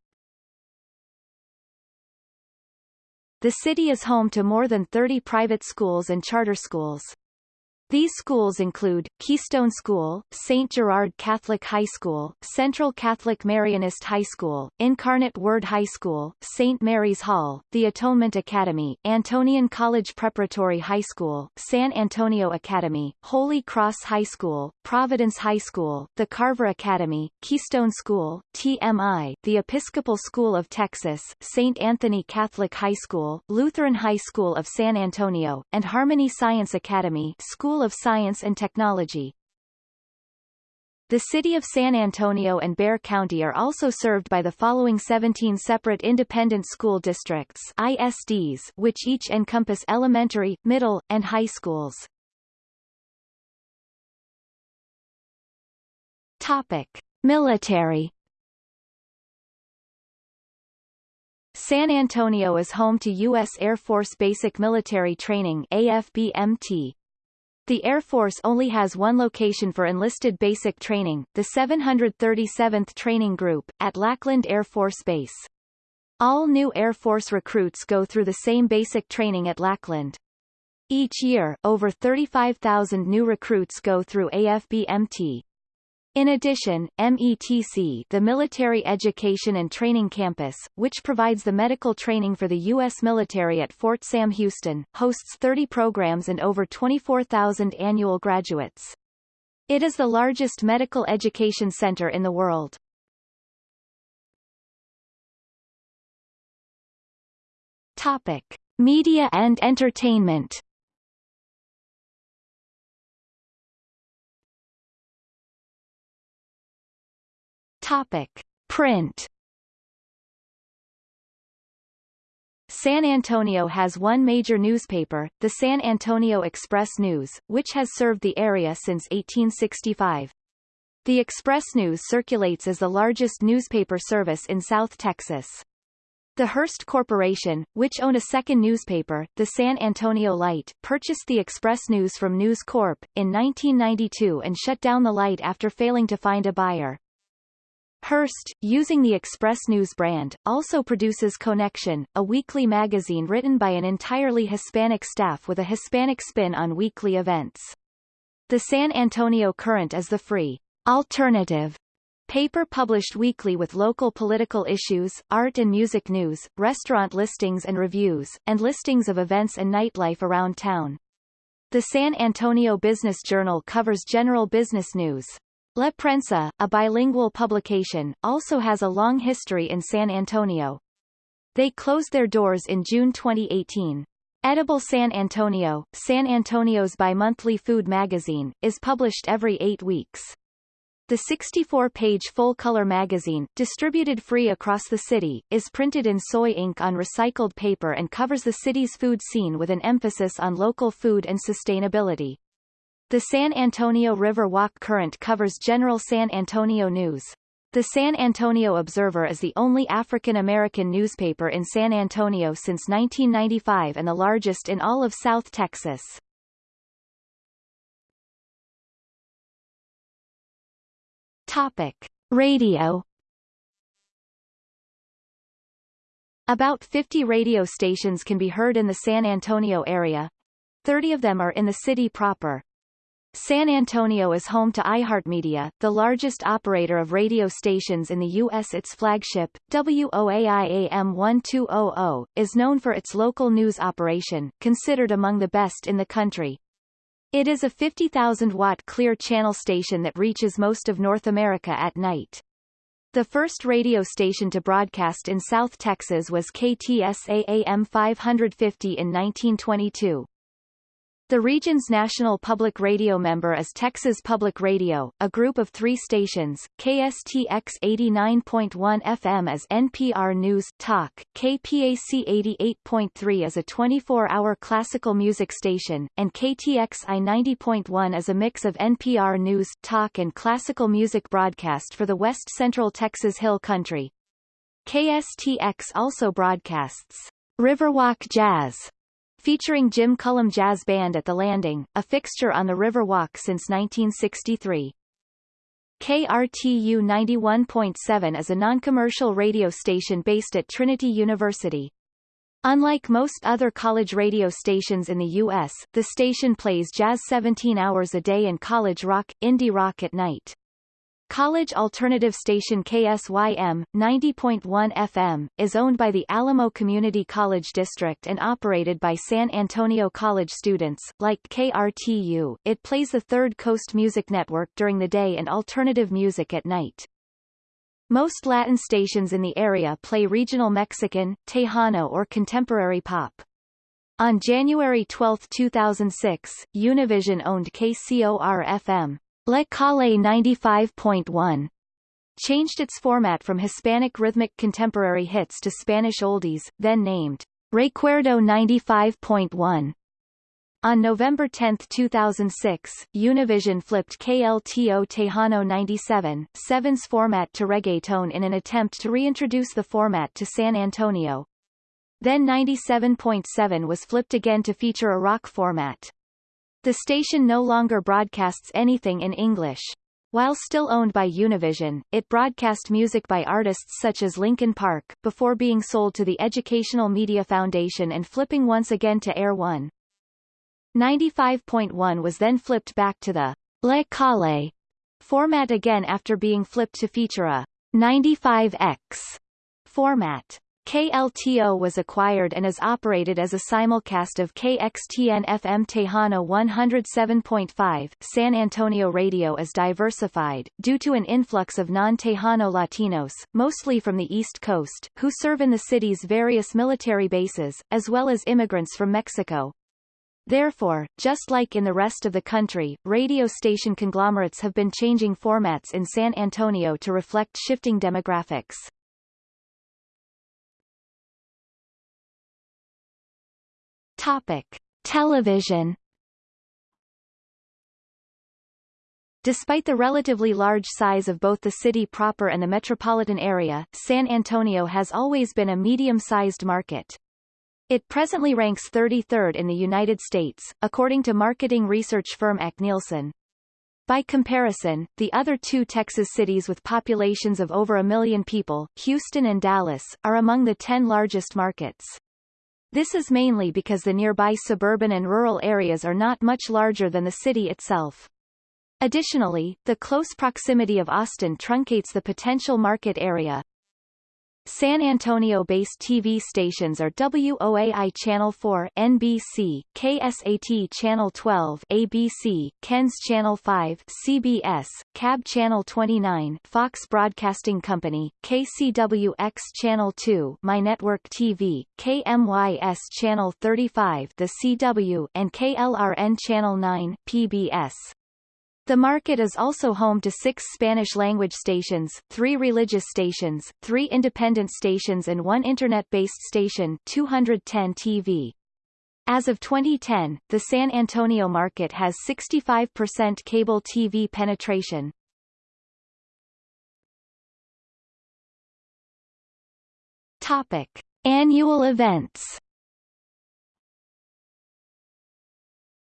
Speaker 1: The city is home to more than 30 private schools and charter schools. These schools include, Keystone School, St. Gerard Catholic High School, Central Catholic Marianist High School, Incarnate Word High School, St. Mary's Hall, the Atonement Academy, Antonian College Preparatory High School, San Antonio Academy, Holy Cross High School, Providence High School, the Carver Academy, Keystone School, TMI, the Episcopal School of Texas, St. Anthony Catholic High School, Lutheran High School of San Antonio, and Harmony Science Academy School School of Science and Technology. The city of San Antonio and Bexar County are also served by the following 17 separate independent school districts ISDs, which each encompass elementary, middle, and high schools. Topic: Military San Antonio is home to U.S. Air Force Basic Military Training AFBMT, the Air Force only has one location for enlisted basic training, the 737th Training Group, at Lackland Air Force Base. All new Air Force recruits go through the same basic training at Lackland. Each year, over 35,000 new recruits go through AFBMT. In addition, METC the Military Education and Training Campus, which provides the medical training for the U.S. military at Fort Sam Houston, hosts 30 programs and over 24,000 annual graduates. It is the largest medical education center in the world. Topic. Media and entertainment Topic: Print. San Antonio has one major newspaper, the San Antonio Express News, which has served the area since 1865. The Express News circulates as the largest newspaper service in South Texas. The Hearst Corporation, which owned a second newspaper, the San Antonio Light, purchased the Express News from News Corp. in 1992 and shut down the Light after failing to find a buyer. Hearst, using the Express News brand, also produces Connection, a weekly magazine written by an entirely Hispanic staff with a Hispanic spin on weekly events. The San Antonio Current is the free, alternative paper published weekly with local political issues, art and music news, restaurant listings and reviews, and listings of events and nightlife around town. The San Antonio Business Journal covers general business news. La Prensa, a bilingual publication, also has a long history in San Antonio. They closed their doors in June 2018. Edible San Antonio, San Antonio's bi-monthly food magazine, is published every eight weeks. The 64-page full-color magazine, distributed free across the city, is printed in soy ink on recycled paper and covers the city's food scene with an emphasis on local food and sustainability. The San Antonio River Walk Current covers general San Antonio news. The San Antonio Observer is the only African-American newspaper in San Antonio since 1995 and the largest in all of South Texas. Topic. Radio About 50 radio stations can be heard in the San Antonio area. 30 of them are in the city proper. San Antonio is home to iHeartMedia, the largest operator of radio stations in the U.S. Its flagship, WOAI-AM 1200, is known for its local news operation, considered among the best in the country. It is a 50,000-watt clear channel station that reaches most of North America at night. The first radio station to broadcast in South Texas was KTSA AM 550 in 1922. The region's national public radio member is Texas Public Radio, a group of three stations, KSTX 89.1 FM as NPR News Talk, KPAC 88.3 as a 24-hour classical music station, and KTXI 90.1 as a mix of NPR News Talk and classical music broadcast for the West Central Texas Hill Country. KSTX also broadcasts Riverwalk Jazz featuring Jim Cullum Jazz Band at the Landing, a fixture on the Riverwalk since 1963. KRTU 91.7 is a non-commercial radio station based at Trinity University. Unlike most other college radio stations in the U.S., the station plays jazz 17 hours a day and college rock, indie rock at night. College alternative station KSYM, 90.1 FM, is owned by the Alamo Community College District and operated by San Antonio College students. Like KRTU, it plays the Third Coast Music Network during the day and alternative music at night. Most Latin stations in the area play regional Mexican, Tejano or contemporary pop. On January 12, 2006, Univision owned KCOR-FM, La Kalle 95.1 changed its format from Hispanic rhythmic contemporary hits to Spanish oldies, then named Recuerdo 95.1. On November 10, 2006, Univision flipped KLTO Tejano 97, 7's format to reggaeton in an attempt to reintroduce the format to San Antonio. Then 97.7 was flipped again to feature a rock format. The station no longer broadcasts anything in English. While still owned by Univision, it broadcast music by artists such as Linkin Park, before being sold to the Educational Media Foundation and flipping once again to Air 1. 95.1 was then flipped back to the La Kalle format again after being flipped to feature a 95X format. KLTO was acquired and is operated as a simulcast of KXTN FM Tejano 107.5. San Antonio radio is diversified, due to an influx of non-Tejano Latinos, mostly from the East Coast, who serve in the city's various military bases, as well as immigrants from Mexico. Therefore, just like in the rest of the country, radio station conglomerates have been changing formats in San Antonio to reflect shifting demographics. Topic: Television. Despite the relatively large size of both the city proper and the metropolitan area, San Antonio has always been a medium-sized market. It presently ranks 33rd in the United States, according to marketing research firm ACNielsen. By comparison, the other two Texas cities with populations of over a million people, Houston and Dallas, are among the 10 largest markets. This is mainly because the nearby suburban and rural areas are not much larger than the city itself. Additionally, the close proximity of Austin truncates the potential market area, San Antonio-based TV stations are WOAI Channel 4 NBC, KSAT Channel 12 ABC, KENS Channel 5 CBS, KABB Channel 29 Fox Broadcasting Company, KCWX Channel 2 My Network TV, KMYS Channel 35 The CW and KLRN Channel 9 PBS. The market is also home to six Spanish-language stations, three religious stations, three independent stations and one Internet-based station 210 TV. As of 2010, the San Antonio market has 65% cable TV penetration. Topic. Annual events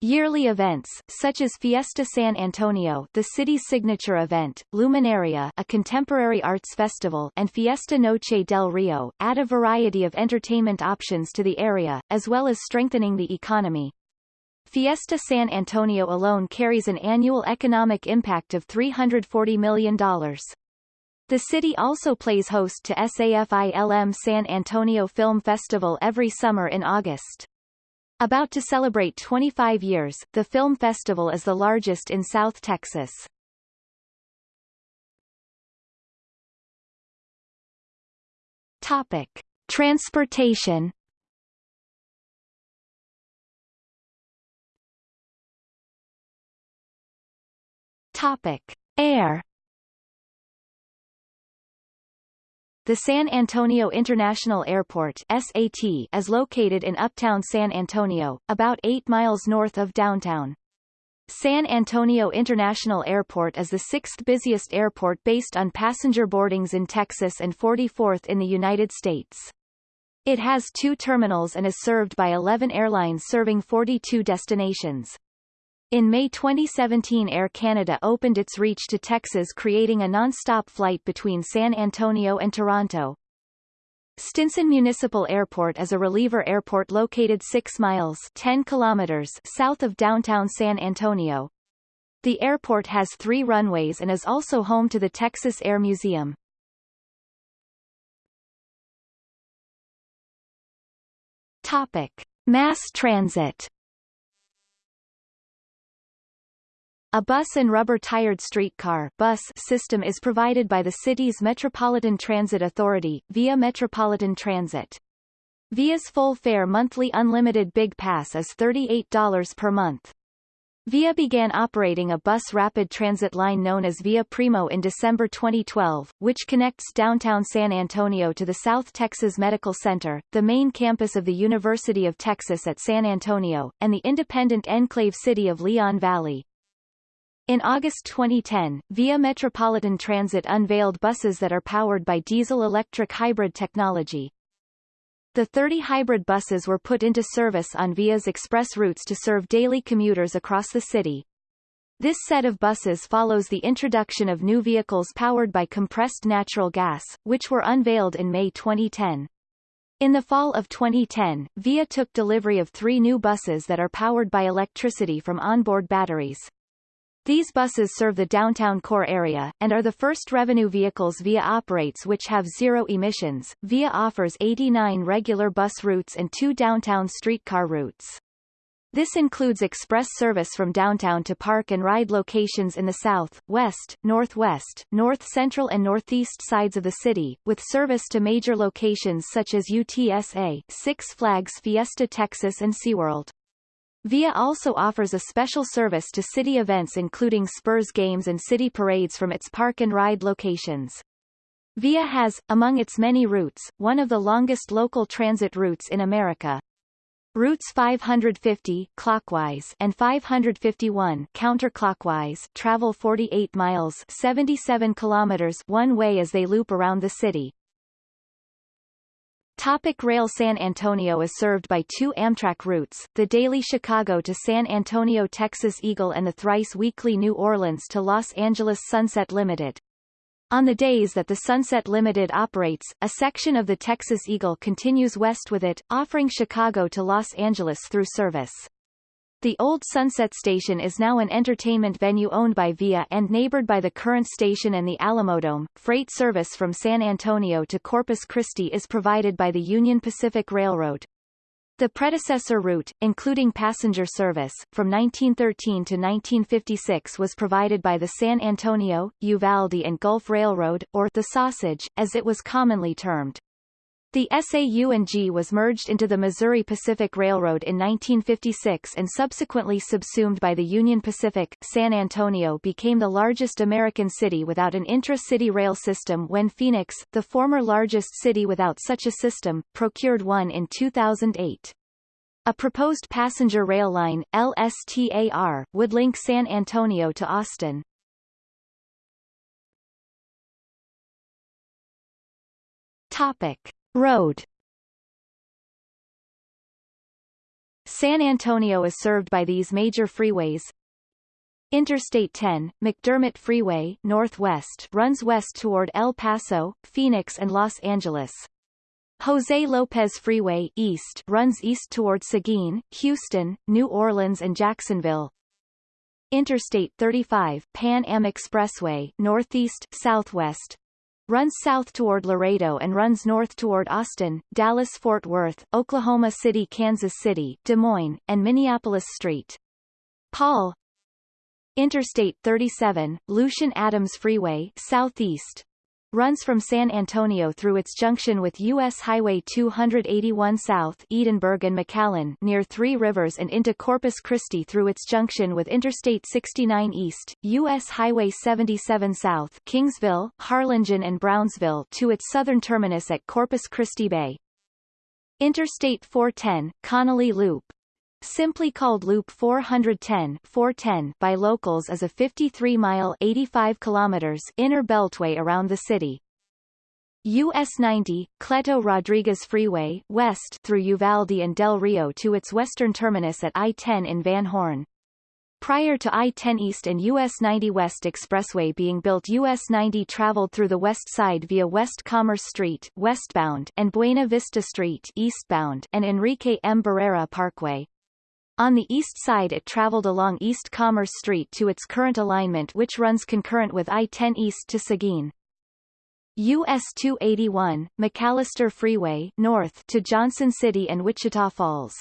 Speaker 1: Yearly events, such as Fiesta San Antonio the city's signature event, Luminaria a contemporary arts festival and Fiesta Noche del Rio, add a variety of entertainment options to the area, as well as strengthening the economy. Fiesta San Antonio alone carries an annual economic impact of $340 million. The city also plays host to SAFILM San Antonio Film Festival every summer in August. About to celebrate 25 years, the film festival is the largest in South Texas. Topic. Transportation Topic. Air The San Antonio International Airport SAT is located in uptown San Antonio, about 8 miles north of downtown. San Antonio International Airport is the sixth busiest airport based on passenger boardings in Texas and 44th in the United States. It has two terminals and is served by 11 airlines serving 42 destinations. In May 2017 Air Canada opened its reach to Texas creating a non-stop flight between San Antonio and Toronto. Stinson Municipal Airport is a reliever airport located 6 miles 10 kilometers south of downtown San Antonio. The airport has three runways and is also home to the Texas Air Museum. Topic. Mass transit A bus and rubber-tired streetcar bus system is provided by the city's Metropolitan Transit Authority, via Metropolitan Transit. VIA's full fare monthly unlimited Big Pass is $38 per month. VIA began operating a bus rapid transit line known as Via Primo in December 2012, which connects downtown San Antonio to the South Texas Medical Center, the main campus of the University of Texas at San Antonio, and the independent enclave city of Leon Valley. In August 2010, Via Metropolitan Transit unveiled buses that are powered by diesel-electric hybrid technology. The 30 hybrid buses were put into service on Via's express routes to serve daily commuters across the city. This set of buses follows the introduction of new vehicles powered by compressed natural gas, which were unveiled in May 2010. In the fall of 2010, VIA took delivery of three new buses that are powered by electricity from onboard batteries. These buses serve the downtown core area, and are the first revenue vehicles VIA operates which have zero emissions. VIA offers 89 regular bus routes and two downtown streetcar routes. This includes express service from downtown to park and ride locations in the south, west, northwest, north central and northeast sides of the city, with service to major locations such as UTSA, Six Flags Fiesta Texas and SeaWorld. VIA also offers a special service to city events including Spurs games and city parades from its park and ride locations. VIA has, among its many routes, one of the longest local transit routes in America. Routes 550 clockwise and 551 counterclockwise travel 48 miles 77 kilometers one way as they loop around the city. Topic Rail San Antonio is served by two Amtrak routes, the daily Chicago to San Antonio Texas Eagle and the thrice weekly New Orleans to Los Angeles Sunset Limited. On the days that the Sunset Limited operates, a section of the Texas Eagle continues west with it, offering Chicago to Los Angeles through service. The old Sunset Station is now an entertainment venue owned by VIA and neighbored by the current station and the Alamodome. Freight service from San Antonio to Corpus Christi is provided by the Union Pacific Railroad. The predecessor route, including passenger service, from 1913 to 1956 was provided by the San Antonio, Uvalde and Gulf Railroad, or the Sausage, as it was commonly termed. The SAU&G was merged into the Missouri Pacific Railroad in 1956 and subsequently subsumed by the Union Pacific. San Antonio became the largest American city without an intra-city rail system when Phoenix, the former largest city without such a system, procured one in 2008. A proposed passenger rail line, LSTAR, would link San Antonio to Austin. Topic. Road San Antonio is served by these major freeways. Interstate 10, McDermott Freeway Northwest runs west toward El Paso, Phoenix and Los Angeles. Jose Lopez Freeway East runs east toward Seguin, Houston, New Orleans and Jacksonville. Interstate 35 Pan Am Expressway Northeast, Southwest runs south toward Laredo and runs north toward Austin, Dallas-Fort Worth, Oklahoma City Kansas City, Des Moines, and Minneapolis St. Paul Interstate 37, Lucian Adams Freeway southeast, runs from San Antonio through its junction with U.S. Highway 281 south Edinburg and McAllen near Three Rivers and into Corpus Christi through its junction with Interstate 69 east, U.S. Highway 77 south Kingsville, Harlingen and Brownsville to its southern terminus at Corpus Christi Bay. Interstate 410, Connally Loop, Simply called Loop 410, 410 by locals as a 53-mile 85 kilometers inner beltway around the city. US 90, Cleto Rodriguez Freeway west through Uvalde and Del Rio to its western terminus at I-10 in Van Horn. Prior to I-10 East and US 90 West Expressway being built US 90 traveled through the west side via West Commerce Street westbound and Buena Vista Street eastbound and Enrique M. Barrera Parkway. On the east side it traveled along East Commerce Street to its current alignment which runs concurrent with I-10 east to Seguin. US 281, McAllister Freeway north to Johnson City and Wichita Falls.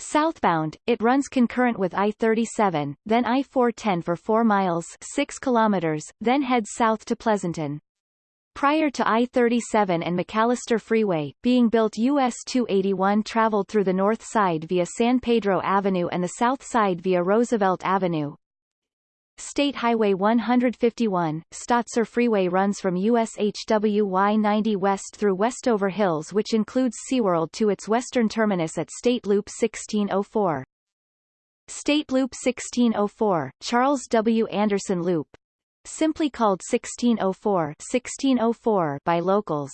Speaker 1: Southbound, it runs concurrent with I-37, then I-410 for 4 miles 6 kilometers, then heads south to Pleasanton. Prior to I-37 and McAllister Freeway, being built US 281 traveled through the north side via San Pedro Avenue and the south side via Roosevelt Avenue. State Highway 151, Stotzer Freeway runs from USHWY 90 west through Westover Hills which includes SeaWorld to its western terminus at State Loop 1604. State Loop 1604, Charles W. Anderson Loop, simply called 1604, 1604 by locals,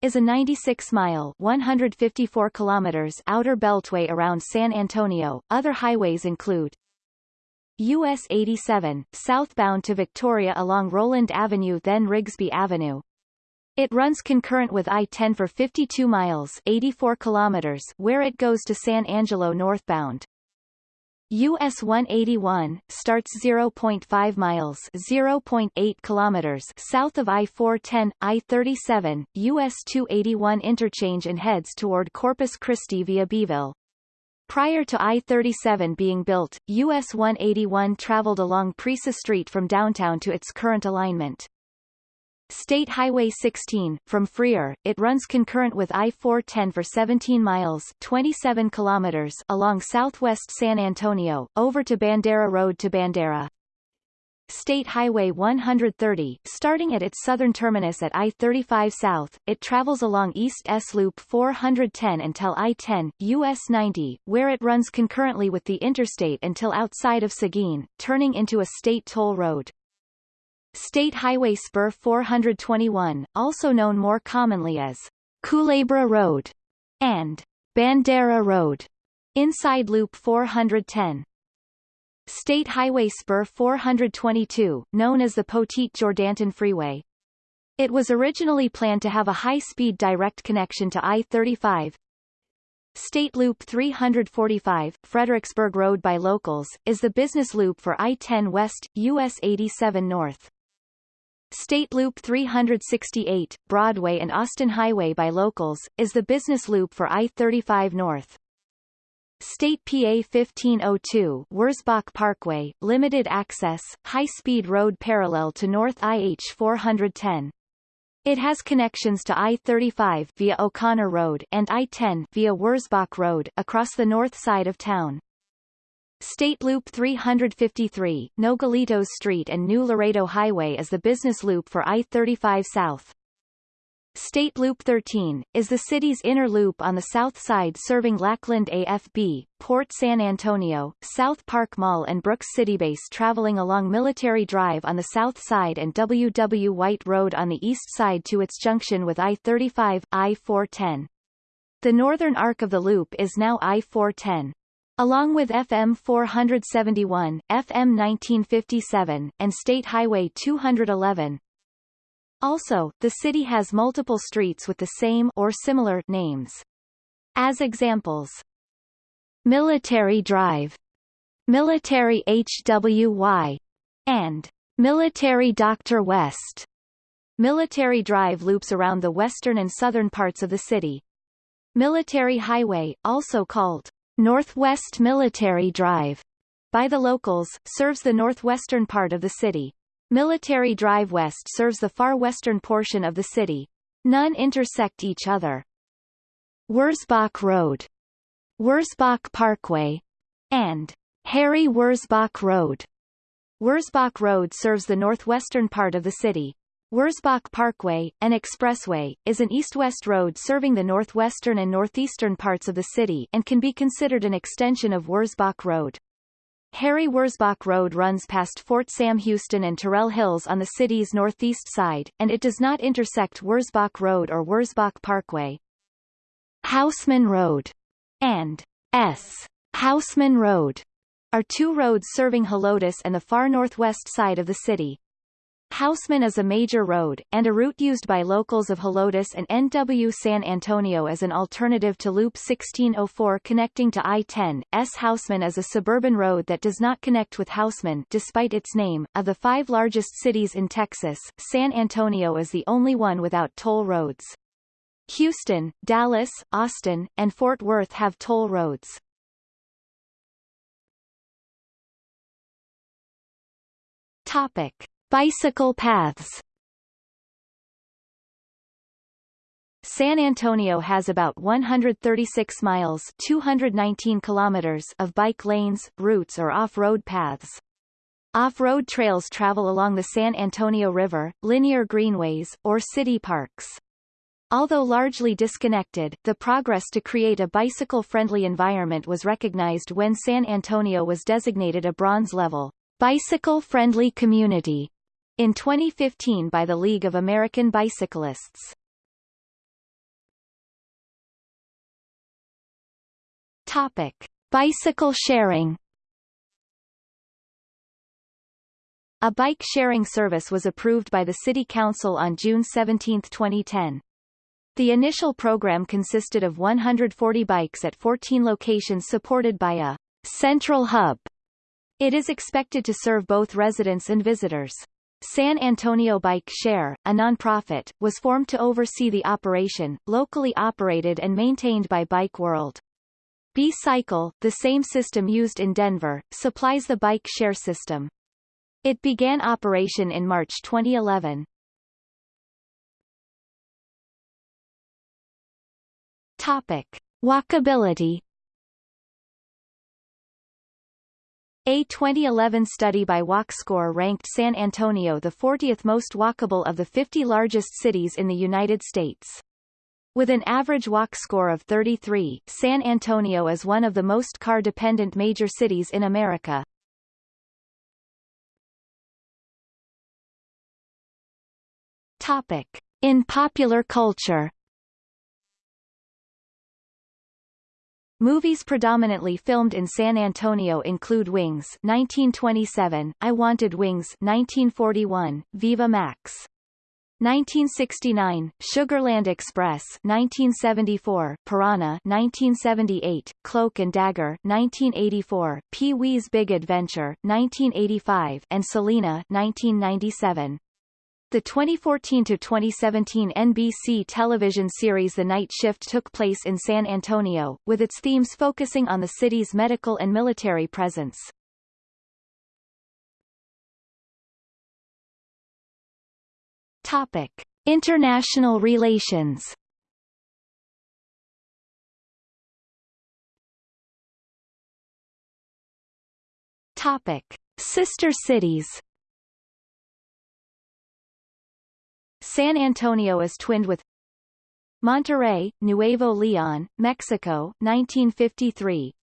Speaker 1: is a 96-mile (154 kilometers) outer beltway around San Antonio. Other highways include US 87, southbound to Victoria along Roland Avenue then Rigsby Avenue. It runs concurrent with I-10 for 52 miles 84 kilometers where it goes to San Angelo northbound. US 181 starts 0.5 miles 0.8 kilometers south of I-410, I-37, US 281 interchange and heads toward Corpus Christi via Beeville. Prior to I-37 being built, US 181 traveled along Presa Street from downtown to its current alignment. State Highway 16, from Freer, it runs concurrent with I-410 for 17 miles 27 kilometers along southwest San Antonio, over to Bandera Road to Bandera. State Highway 130, starting at its southern terminus at I-35 South, it travels along East S Loop 410 until I-10, US 90, where it runs concurrently with the interstate until outside of Seguin, turning into a state toll road. State Highway Spur 421, also known more commonly as Culebra Road and Bandera Road, inside Loop 410. State Highway Spur 422, known as the Poteet Jourdanton Freeway. It was originally planned to have a high-speed direct connection to I-35. State Loop 345, Fredericksburg Road by locals, is the business loop for I-10 West, US 87 North. State Loop 368, Broadway and Austin Highway by locals, is the business loop for I-35 North. State PA 1502 Wurzbach Parkway, limited access, high-speed road parallel to North IH 410. It has connections to I-35 via O'Connor Road and I-10 via Wurzbach Road across the north side of town. State Loop 353, Nogalitos Street and New Laredo Highway is the business loop for I-35 South. State Loop 13, is the city's inner loop on the south side serving Lackland AFB, Port San Antonio, South Park Mall and Brooks Citybase traveling along Military Drive on the south side and W. W. White Road on the east side to its junction with I-35, I-410. The northern arc of the loop is now I-410. Along with FM 471, FM 1957, and State Highway 211. Also, the city has multiple streets with the same or similar names. As examples, Military Drive, Military HWY, and Military Dr. West. Military Drive loops around the western and southern parts of the city. Military Highway, also called Northwest Military Drive by the locals, serves the northwestern part of the city. Military Drive West serves the far western portion of the city. None intersect each other. Wurzbach Road, Wurzbach Parkway, and Harry Wurzbach Road. Wurzbach Road serves the northwestern part of the city. Wurzbach Parkway, an expressway, is an east-west road serving the northwestern and northeastern parts of the city and can be considered an extension of Wurzbach Road. Harry Wurzbach Road runs past Fort Sam Houston and Terrell Hills on the city's northeast side, and it does not intersect Wurzbach Road or Wurzbach Parkway. Hausman Road and S. Hausman Road are two roads serving Helotes and the far northwest side of the city. Hausman is a major road, and a route used by locals of Helotes and NW San Antonio as an alternative to Loop 1604 connecting to I-10. S. Hausman is a suburban road that does not connect with Hausman despite its name. Of the five largest cities in Texas, San Antonio is the only one without toll roads. Houston, Dallas, Austin, and Fort Worth have toll roads. Topic. Bicycle paths San Antonio has about 136 miles 219 kilometers of bike lanes, routes or off-road paths. Off-road trails travel along the San Antonio River, linear greenways, or city parks. Although largely disconnected, the progress to create a bicycle-friendly environment was recognized when San Antonio was designated a bronze level, bicycle-friendly community in 2015 by the League of American Bicyclists. Topic. Bicycle sharing A bike-sharing service was approved by the City Council on June 17, 2010. The initial program consisted of 140 bikes at 14 locations supported by a central hub. It is expected to serve both residents and visitors. San Antonio Bike Share, a nonprofit, was formed to oversee the operation, locally operated and maintained by Bike World. B-Cycle, the same system used in Denver, supplies the bike share system. It began operation in March 2011. Topic. Walkability A 2011 study by WalkScore ranked San Antonio the 40th most walkable of the 50 largest cities in the United States. With an average walk score of 33, San Antonio is one of the most car-dependent major cities in America. Topic. In popular culture Movies predominantly filmed in San Antonio include Wings 1927, I Wanted Wings 1941, Viva Max 1969, Sugarland Express 1974, Piranha 1978, Cloak and Dagger 1984, Pee-wee's Big Adventure 1985, and Selena 1997. The 2014-2017 NBC television series The Night Shift took place in San Antonio, with its themes focusing on the city's medical and military presence. Topic. International relations Topic. Sister cities San Antonio is twinned with Monterrey, Nuevo León, Mexico 1953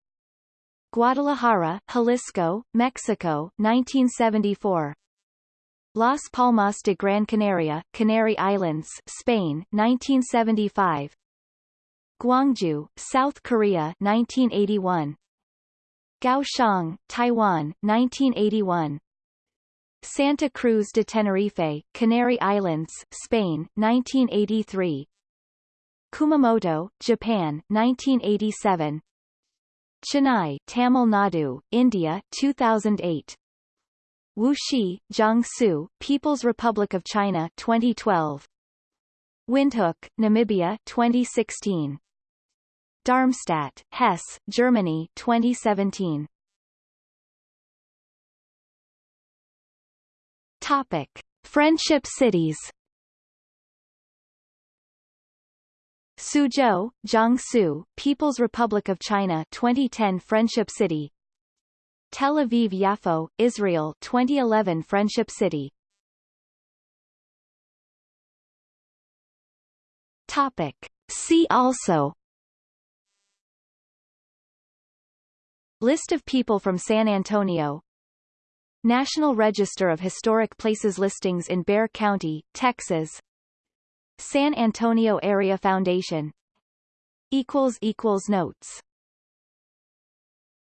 Speaker 1: Guadalajara, Jalisco, Mexico 1974 Las Palmas de Gran Canaria, Canary Islands, Spain 1975 Gwangju, South Korea 1981 Kaohsiung, Taiwan 1981 Santa Cruz de Tenerife, Canary Islands, Spain, 1983 Kumamoto, Japan, 1987 Chennai, Tamil Nadu, India, 2008 Wuxi, Jiangsu, People's Republic of China, 2012 Windhoek, Namibia, 2016 Darmstadt, Hesse, Germany, 2017 Topic: Friendship cities. Suzhou, Jiangsu, People's Republic of China 2010 Friendship City Tel Aviv Yafo, Israel 2011 Friendship City Topic. See also List of people from San Antonio National Register of Historic Places listings in Bexar County, Texas. San Antonio Area Foundation. Notes